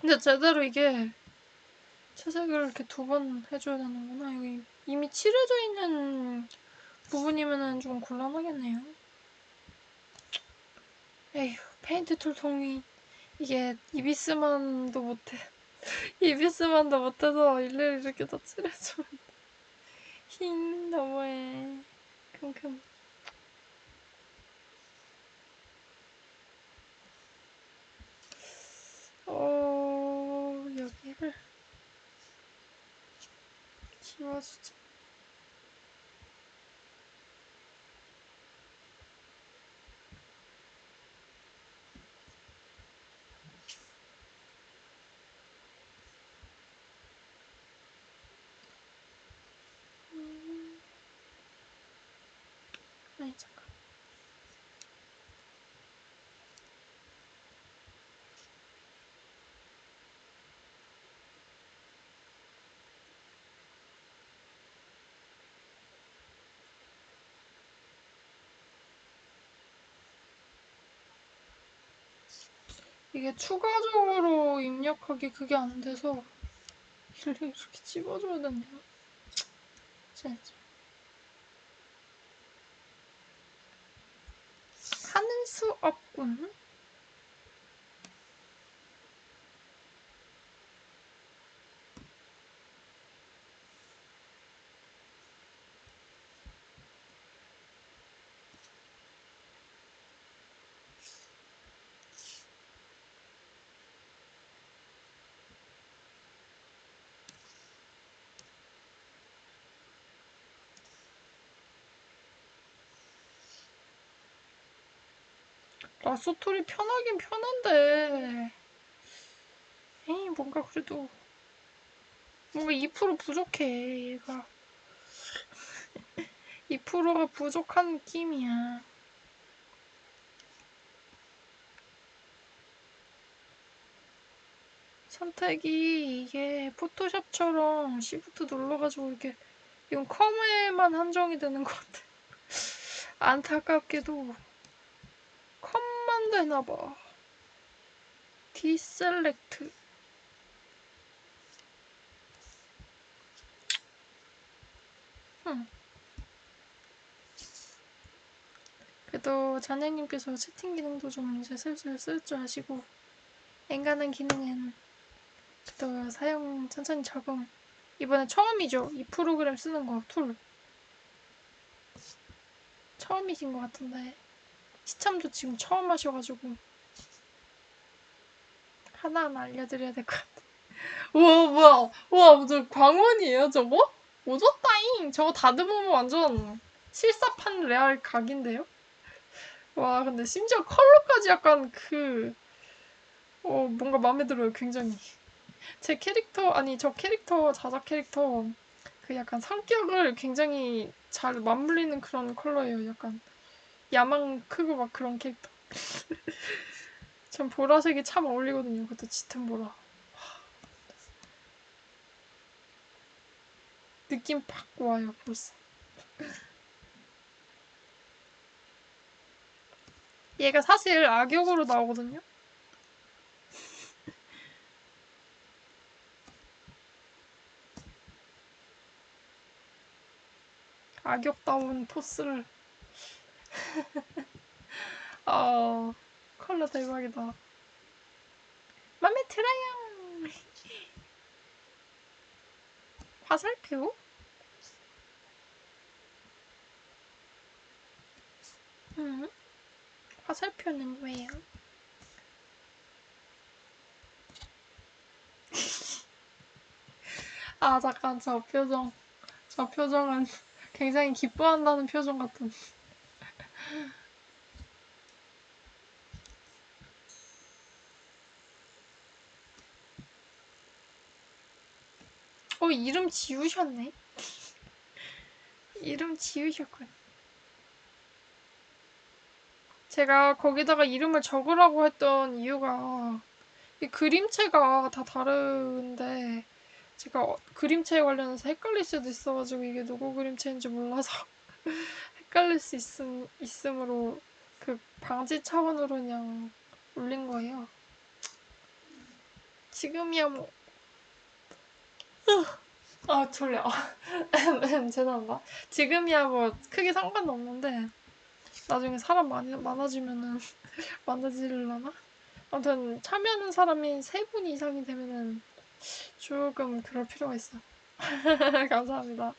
근데 제대로 이게 채색을 이렇게 두 번 해줘야 되는구나. 여기 이미 칠해져 있는 부분이면은 좀 곤란하겠네요. 에휴, 페인트 tool 통이 이게 이비스만도 못해. [laughs] 이비스만도 못해서 일일이 이렇게 다 칠해주면 킹 너무해. 킁킁. 어 여기를 지워 이게 추가적으로 입력하기 그게 안 돼서 이렇게 이렇게 집어줘야 되냐? 진짜. 하는 수 없군. 라소토리 편하긴 편한데. 에이 뭔가 그래도 뭔가 2% 부족해 얘가. [laughs] 2%가 부족한 느낌이야. 선택이 이게 포토샵처럼 시프트 눌러가지고 이렇게 이건 컴에만 한정이 되는 것 같아. [laughs] 안타깝게도 되나봐. 디셀렉트. 흠. 그래도 자네님께서 채팅 기능도 좀 이제 슬슬 쓸 줄 아시고 엔간한 기능은 또 사용 천천히 적응. 이번에 처음이죠. 이 프로그램 쓰는 거 툴. 처음이신 것 같은데. 시참도 지금 처음 하셔가지고 하나하나 알려드려야 될 것 같아. 우와 뭐야 우와 저 광원이에요 저거? 오졌다잉 저거 다듬으면 완전 실사판 레알 각인데요? 와 근데 심지어 컬러까지 약간 그 어, 뭔가 마음에 들어요 굉장히 제 캐릭터 아니 저 캐릭터 자작 캐릭터 그 약간 성격을 굉장히 잘 맞물리는 그런 컬러예요 약간 야망 크고 막 그런 캐릭터. 전 보라색이 참 어울리거든요. 그것도 짙은 보라. 느낌 팍 와요, 벌써. 얘가 사실 악역으로 나오거든요. 악역다운 포스를 [laughs] 어, 컬러 대박이다. 맘에 들어요. 화살표? 응? 화살표는 왜요? [laughs] 아, 잠깐, 저 표정. 저 표정은 굉장히 기뻐한다는 표정 같은. 어, 이름 지우셨네? 이름 지우셨군. 제가 거기다가 이름을 적으라고 했던 이유가 이 그림체가 다 다른데 제가 어- 그림체 관련해서 헷갈릴 수도 있어가지고 이게 누구 그림체인지 몰라서 [laughs] 헷갈릴 수 있음, 있으므로 그 방지 차원으로 그냥 올린 거예요. 지금이야 뭐 아 졸려. [laughs] 음, 음, 죄송합니다. 지금이야 뭐 크게 상관없는데 나중에 사람 많이 많아지면은 [laughs] 많아지려나? 아무튼 참여하는 사람이 세 분 이상이 되면은 조금 그럴 필요가 있어. [laughs] 감사합니다.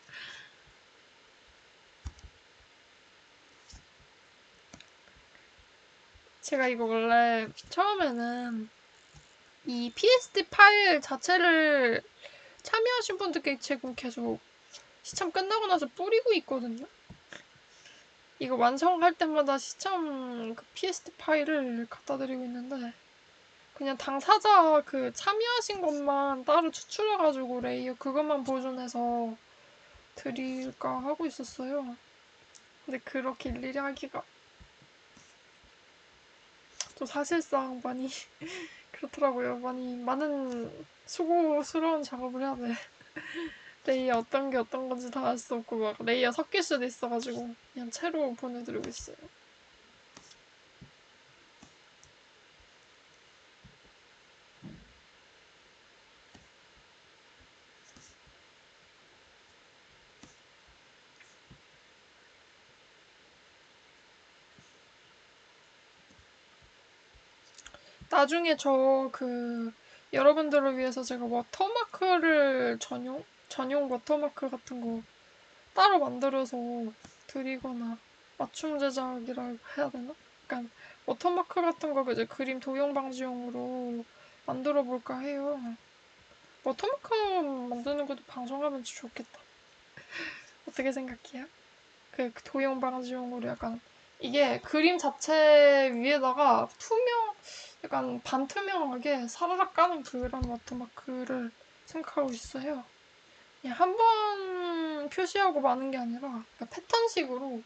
제가 이거 원래 처음에는 이 PSD 파일 자체를 참여하신 분들께 지금 계속 시참 끝나고 나서 뿌리고 있거든요. 이거 완성할 때마다 시참 그 PSD 파일을 갖다 드리고 있는데 그냥 당사자 그 참여하신 것만 따로 추출해가지고 layer 그것만 보존해서 드릴까 하고 있었어요. 근데 그렇게 일일이 하기가 또 사실상 많이 그렇더라고요. 많이 많은 수고스러운 작업을 해야 돼. [laughs] layer 어떤 게 어떤 건지 다 알 수 없고 막 layer 섞일 수도 있어가지고 그냥 채로 보내드리고 있어요. 나중에 저 그 여러분들을 위해서 제가 watermark를 전용 전용 워터마크 같은 거 따로 만들어서 드리거나 맞춤 제작이라 해야 되나? 약간 워터마크 같은 거 이제 그림 도용 방지용으로 만들어 볼까 해요. 워터마크 만드는 것도 방송하면 좋겠다. [laughs] 어떻게 생각해요? 그 도용 방지용으로 약간 이게 그림 자체 위에다가 투명 약간 반투명하게 사라락 까는 그런 watermark를 생각하고 있어요. 그냥 한번 표시하고 마는 게 아니라 패턴식으로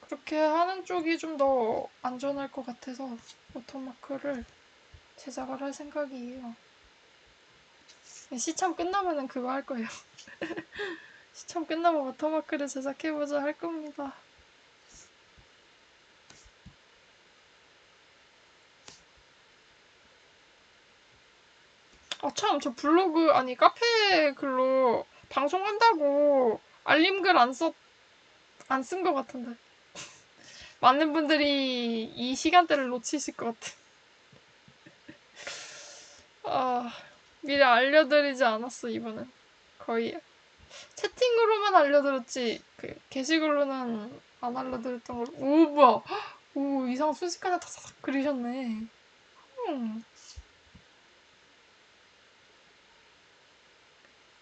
그렇게 하는 쪽이 좀 더 안전할 것 같아서 watermark를 제작을 할 생각이에요. 시참 끝나면은 그거 할 거예요. [laughs] 시참 끝나면 watermark를 제작해보자 할 겁니다. 아, 참, 저 블로그, 아니, 카페 글로 방송한다고 알림글 안 썼, 안 쓴 것 같은데. [laughs] 많은 분들이 이 시간대를 놓치실 것 같아. [laughs] 아, 미리 알려드리지 않았어, 이번엔. 거의. 채팅으로만 알려드렸지, 그, 게시글로는 안 알려드렸던 걸로. 오, 뭐야. [gasps] 오, 이상 순식간에 다삭 그리셨네. 음.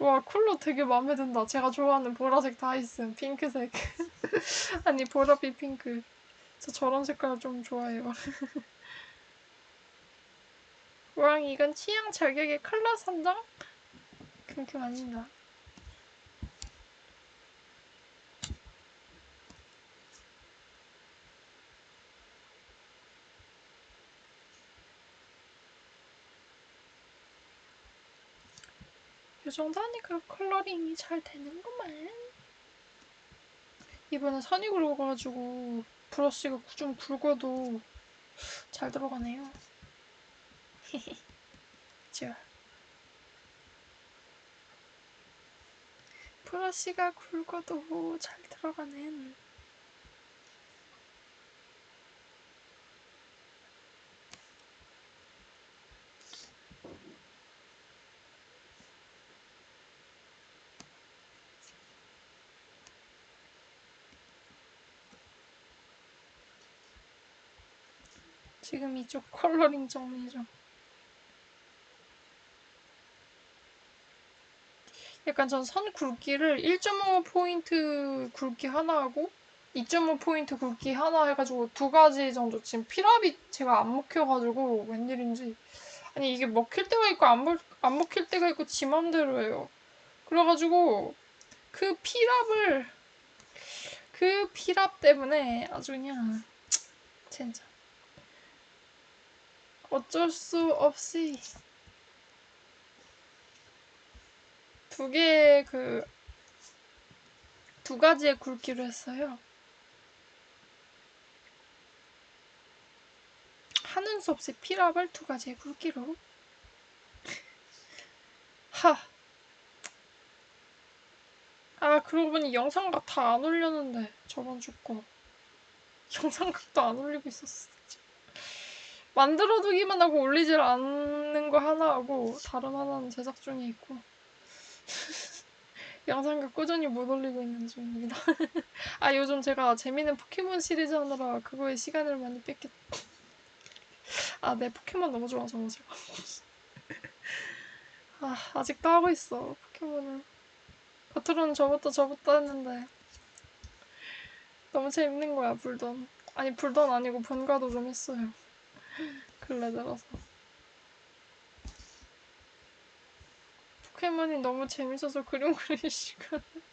와, 쿨러 되게 마음에 든다. 제가 좋아하는 보라색 다 있음. 핑크색. [laughs] 아니, 보라빛 핑크. 저 저런 색깔 좀 좋아해요. [laughs] 왕, 이건 취향 저격의 컬러 선정? 그렇게 아닙니 정도 하니까 컬러링이 잘 되는구만. 이번에 선이 굵어가지고 브러쉬가 좀 굵어도 잘 들어가네요. [laughs] 자. 브러쉬가 굵어도 잘 들어가는 지금 이쪽 coloring 정리 좀. 약간 전 선 굵기를 1.5 포인트 굵기 하나 하고 2.5 포인트 굵기 하나 해가지고 두 가지 정도 지금 필압이 제가 안 먹혀가지고 웬일인지. 아니 이게 먹힐 때가 있고 안, 먹, 안 먹힐 때가 있고 지 맘대로 해요. 그래가지고 그 필압을 그 피랍 때문에 아주 그냥 진짜 어쩔 수 없이 두 개의 그, 두 가지의 굵기로 했어요. 하는 수 없이 피랍을 두 가지의 굵기로. 하. 아, 그러고 보니 영상각 다 안 올렸는데, 저번 주 거. 영상각도 안 올리고 있었어. 만들어두기만 하고 올리질 않는 거 하나 하고, 다른 하나는 제작 중에 있고. [laughs] 영상과 꾸준히 못 올리고 있는 중입니다. [laughs] 아 요즘 제가 재밌는 포켓몬 시리즈 하느라 그거에 시간을 많이 뺏겼. 아, 내 포켓몬 너무 좋아서 제가. [laughs] 아, 아직도 하고 있어 포켓몬을. 겉으로는 접었다 접었다 했는데 너무 재밌는 거야 불던. 아니 불던 아니고 본가도 좀 했어요. [laughs] 근래 들어서. 포켓몬이 너무 재밌어서 그림 그릴 시간. [laughs]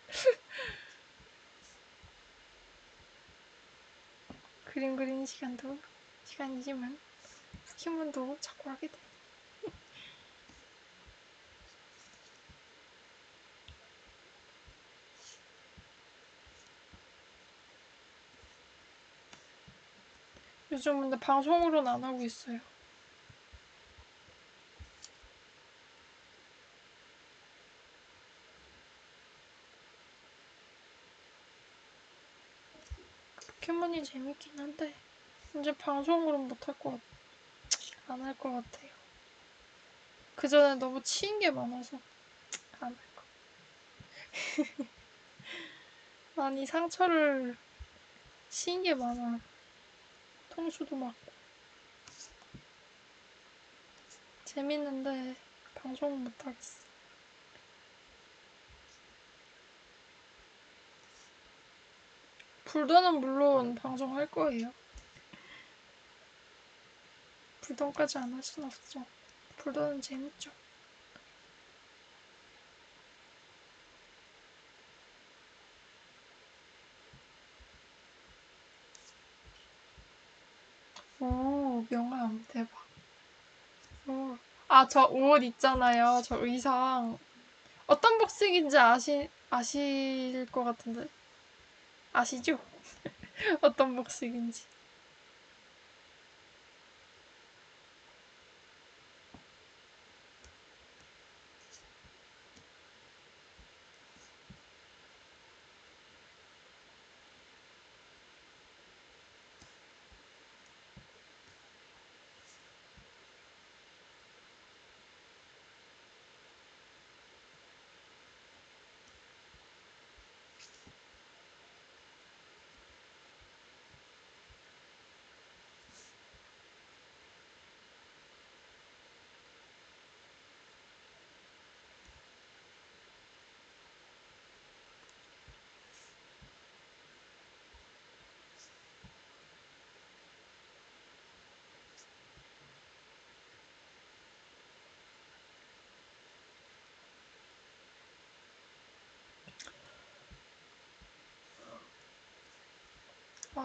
그림 그리는 시간도 시간이지만 포켓몬도 자꾸 하게 돼. 요즘 근데 방송으로는 안 하고 있어요. 포켓몬이 재밌긴 한데 이제 방송으로는 못할 것 같... 안 할 것 같아요. 그 전에 너무 치인 게 많아서 안 할 거. [laughs] 많이 상처를 치인 게 많아. 통수도 맞고. 재밌는데 방송 못 하겠어. 불도는 물론 방송할 거예요. 불도까지 안 할 순 없죠. 불도는 재밌죠. 오, 명함 대박. 오. 아, 저 옷 있잖아요. 저 의상. 어떤 복식인지 아시, 아실 것 같은데. 아시죠? [laughs] 어떤 복식인지.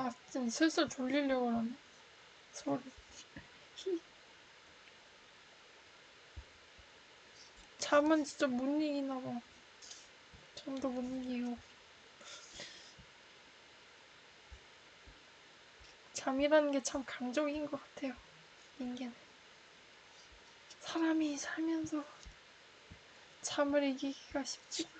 아, 진짜 슬슬 졸리려고 그러네. 소리. 히. 잠은 진짜 못 이기나 봐. 잠도 못 이기고. 잠이라는 게참 강적인 것 같아요. 인間. 사람이 살면서 잠을 이기기가 쉽지가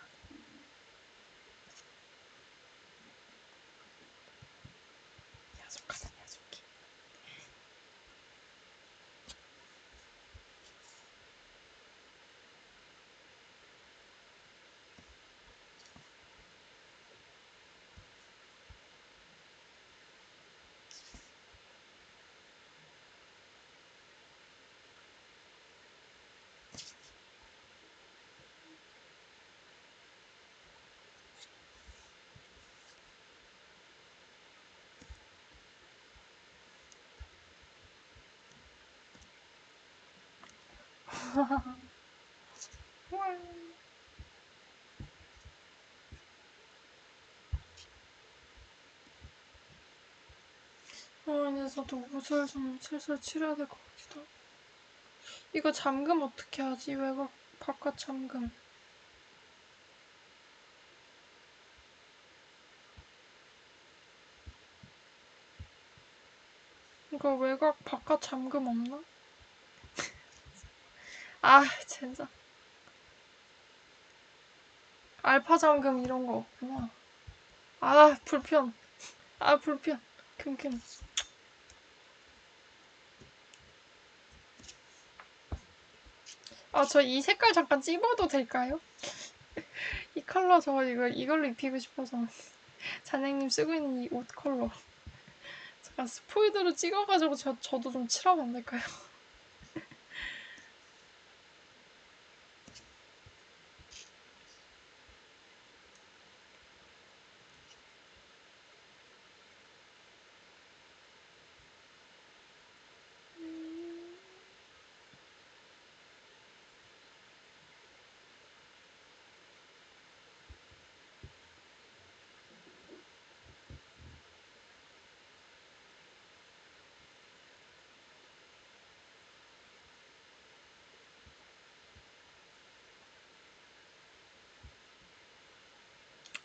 [laughs] 저도 옷을 좀 슬슬 치러야 될 것 같기도 하고. 이거 잠금 어떻게 하지? 외곽 바깥 잠금. 이거 외곽 바깥 잠금 없나? 아, 진짜. 알파 잠금 이런 거 없구나. 아, 불편. 아, 불편. 킁킁. 아, 저 이 색깔 잠깐 찝어도 될까요? [laughs] 이 컬러 저 이거 이걸로 입히고 싶어서 [laughs] 잔영님 쓰고 있는 이 옷 컬러 잠깐 스포이드로 찍어가지고 저, 저도 좀 칠하면 안 될까요? [laughs]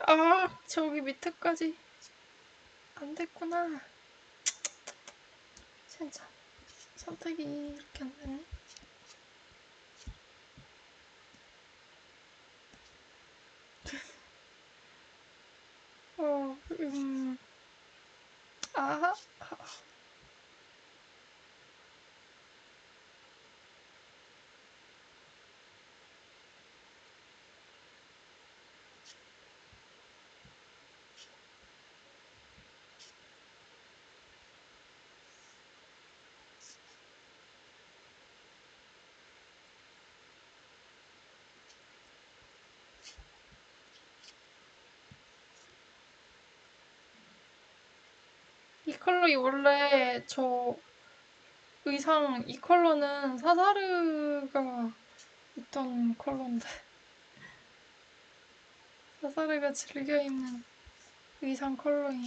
아 저기 밑에까지 안 됐구나. 진짜 선택이 이렇게 안 되네. [laughs] 어, 음, 아, 이 컬러 이 원래 저 의상 이 컬러는 사사르가 있던 컬러인데 사사르가 즐겨 입는 의상 컬러예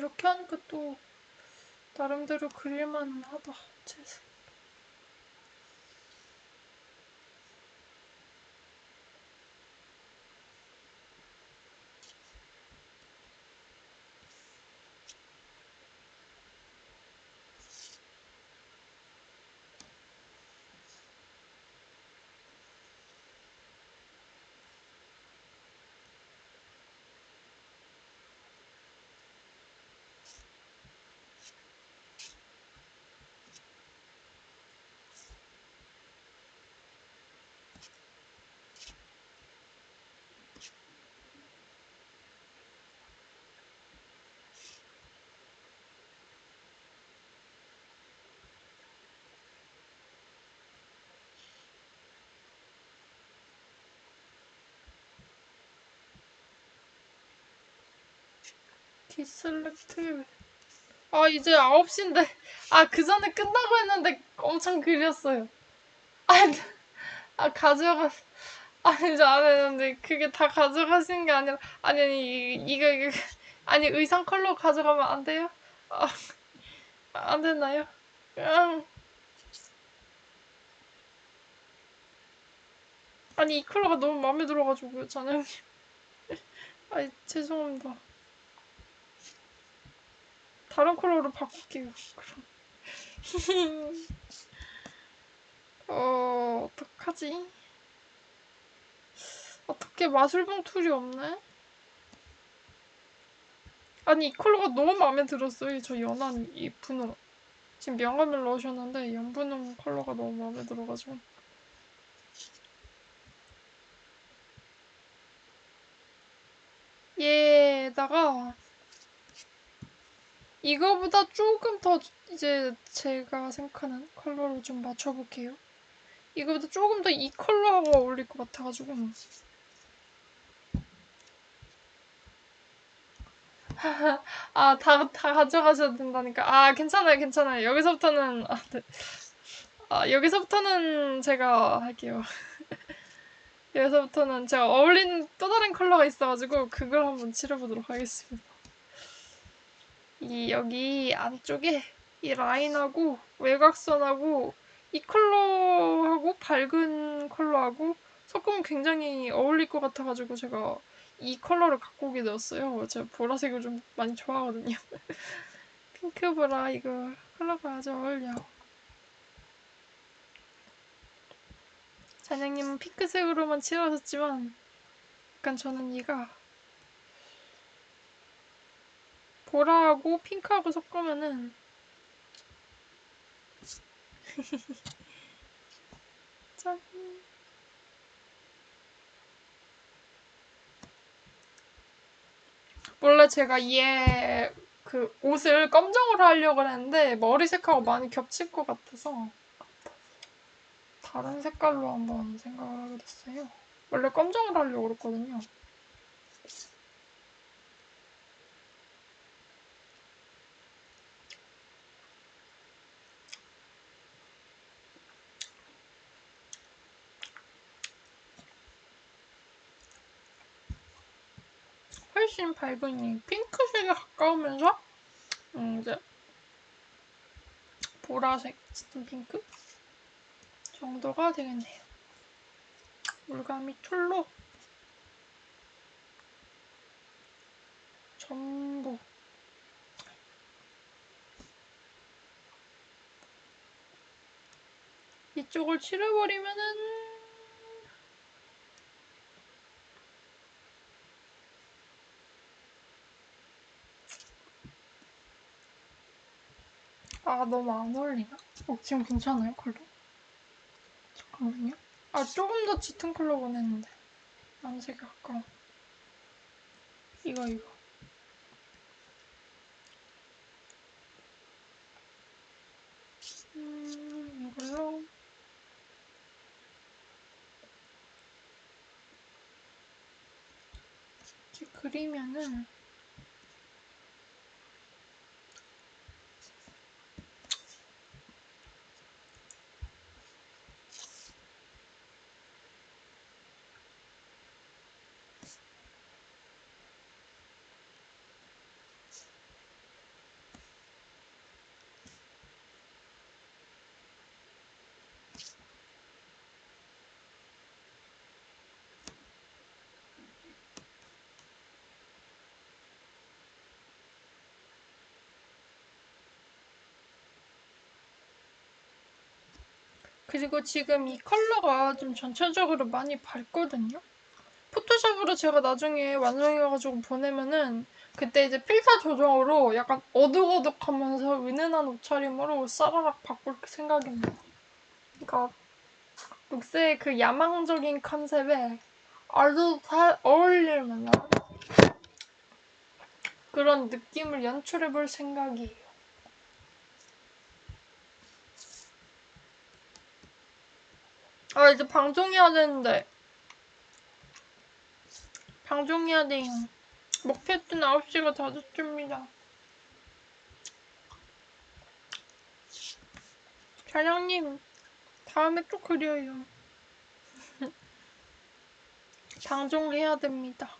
이렇게 하니까 또 나름대로 그릴만 하다. 제 생- 디슬렉트 아 이제 9시인데 아 그 전에 끝나고 했는데 엄청 그렸어요 아, 아 가져가 아니 이제 안 했는데 그게 다 가져가시는 게 아니라 아니 아니 이- 이거 이거 아니 의상 컬러 가져가면 안 돼요? 아, 안 되나요? 음. 아니 이 컬러가 너무 마음에 들어가지고요 자네님 [laughs] 아이 죄송합니다 다른 컬러로 바꿀게요. 그럼. [laughs] 어 어떡하지? 어떻게 마술봉 tool이 없네? 아니 이 컬러가 너무 마음에 들었어요. 저 연한 이 분홍 지금 명암을 넣으셨는데 연분홍 컬러가 너무 마음에 들어가지고. 얘에다가 이거보다 조금 더 이제 제가 생각하는 컬러를 좀 맞춰볼게요. 이거보다 조금 더 이 컬러하고 어울릴 것 같아가지고 [laughs] 아, 다, 다 가져가셔야 된다니까. 아, 괜찮아요, 괜찮아요. 여기서부터는, 아, 네. 아 여기서부터는 제가 할게요. [laughs] 여기서부터는 제가 어울린 또 다른 컬러가 있어가지고, 그걸 한번 칠해보도록 하겠습니다. 이, 여기 안쪽에 이 라인하고 외곽선하고 이 컬러하고 밝은 컬러하고 섞으면 굉장히 어울릴 것 같아가지고 제가 이 컬러를 갖고 오게 되었어요. 제가 보라색을 좀 많이 좋아하거든요. [laughs] 핑크 보라 이거 컬러가 아주 어울려. 잔영님은 핑크색으로만 칠하셨지만 약간 저는 얘가 보라하고 핑크하고 섞으면은 [laughs] 짠. 원래 제가 얘 그 옷을 검정으로 하려고 했는데 머리색하고 많이 겹칠 것 같아서 다른 색깔로 한번 생각을 하게 됐어요. 원래 검정으로 하려고 그랬거든요. 훨씬 밝은 이 핑크색에 가까우면서 음, 이제 보라색 짙은 핑크 정도가 되겠네요. 물감이 툴로 전부 이쪽을 칠해버리면은 아 너무 안 어울리나? 어 지금 괜찮아요 컬러? 잠깐만요. 아 조금 더 짙은 컬러 원했는데 남색이 가까워. 이거 이거. 음 이걸로 이렇게 그리면은 그리고 지금 이 컬러가 좀 전체적으로 많이 밝거든요. 포토샵으로 제가 나중에 완성해가지고 보내면은 그때 이제 필터 조정으로 약간 어둑어둑하면서 은은한 옷차림으로 싸라락 바꿀 생각입니다. 그러니까 녹색의 그 야망적인 컨셉에 아주 잘 어울릴 만한 그런 느낌을 연출해볼 생각이에요. 아 이제 방송해야 되는데 방송해야 돼요. 목표했던 9시가 다 됐습니다. 사장님 다음에 또 그려요. [laughs] 방송해야 됩니다.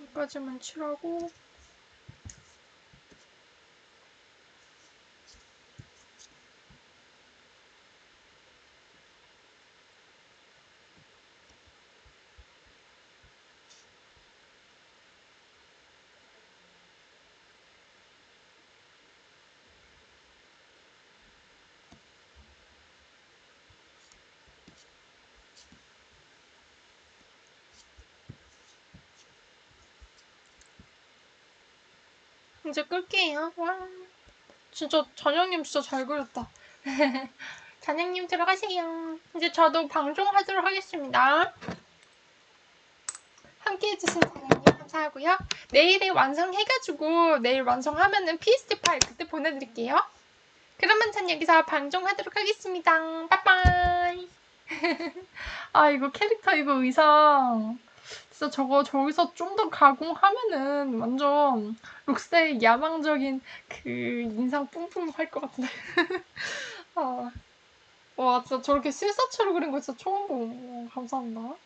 여기까지만 칠하고 이제 끌게요. 와. 진짜 잔영님 진짜 잘 그렸다. [laughs] 잔영님 들어가세요. 이제 저도 방송하도록 하겠습니다. 함께 해주신 잔영님 감사하고요. 내일에 완성해가지고 내일 완성하면은 PSD 파일 그때 보내드릴게요. 그러면 전 여기서 방송하도록 하겠습니다. 빠빠이. [laughs] 아, 이거 캐릭터 이거 의상. 진짜 저거 저기서 좀 더 가공하면은 완전 록스의 야망적인 그 인상 뿜뿜 할 것 같은데. [laughs] 아. 와, 진짜 저렇게 실사체로 그린 거 진짜 처음 보고. 감사합니다.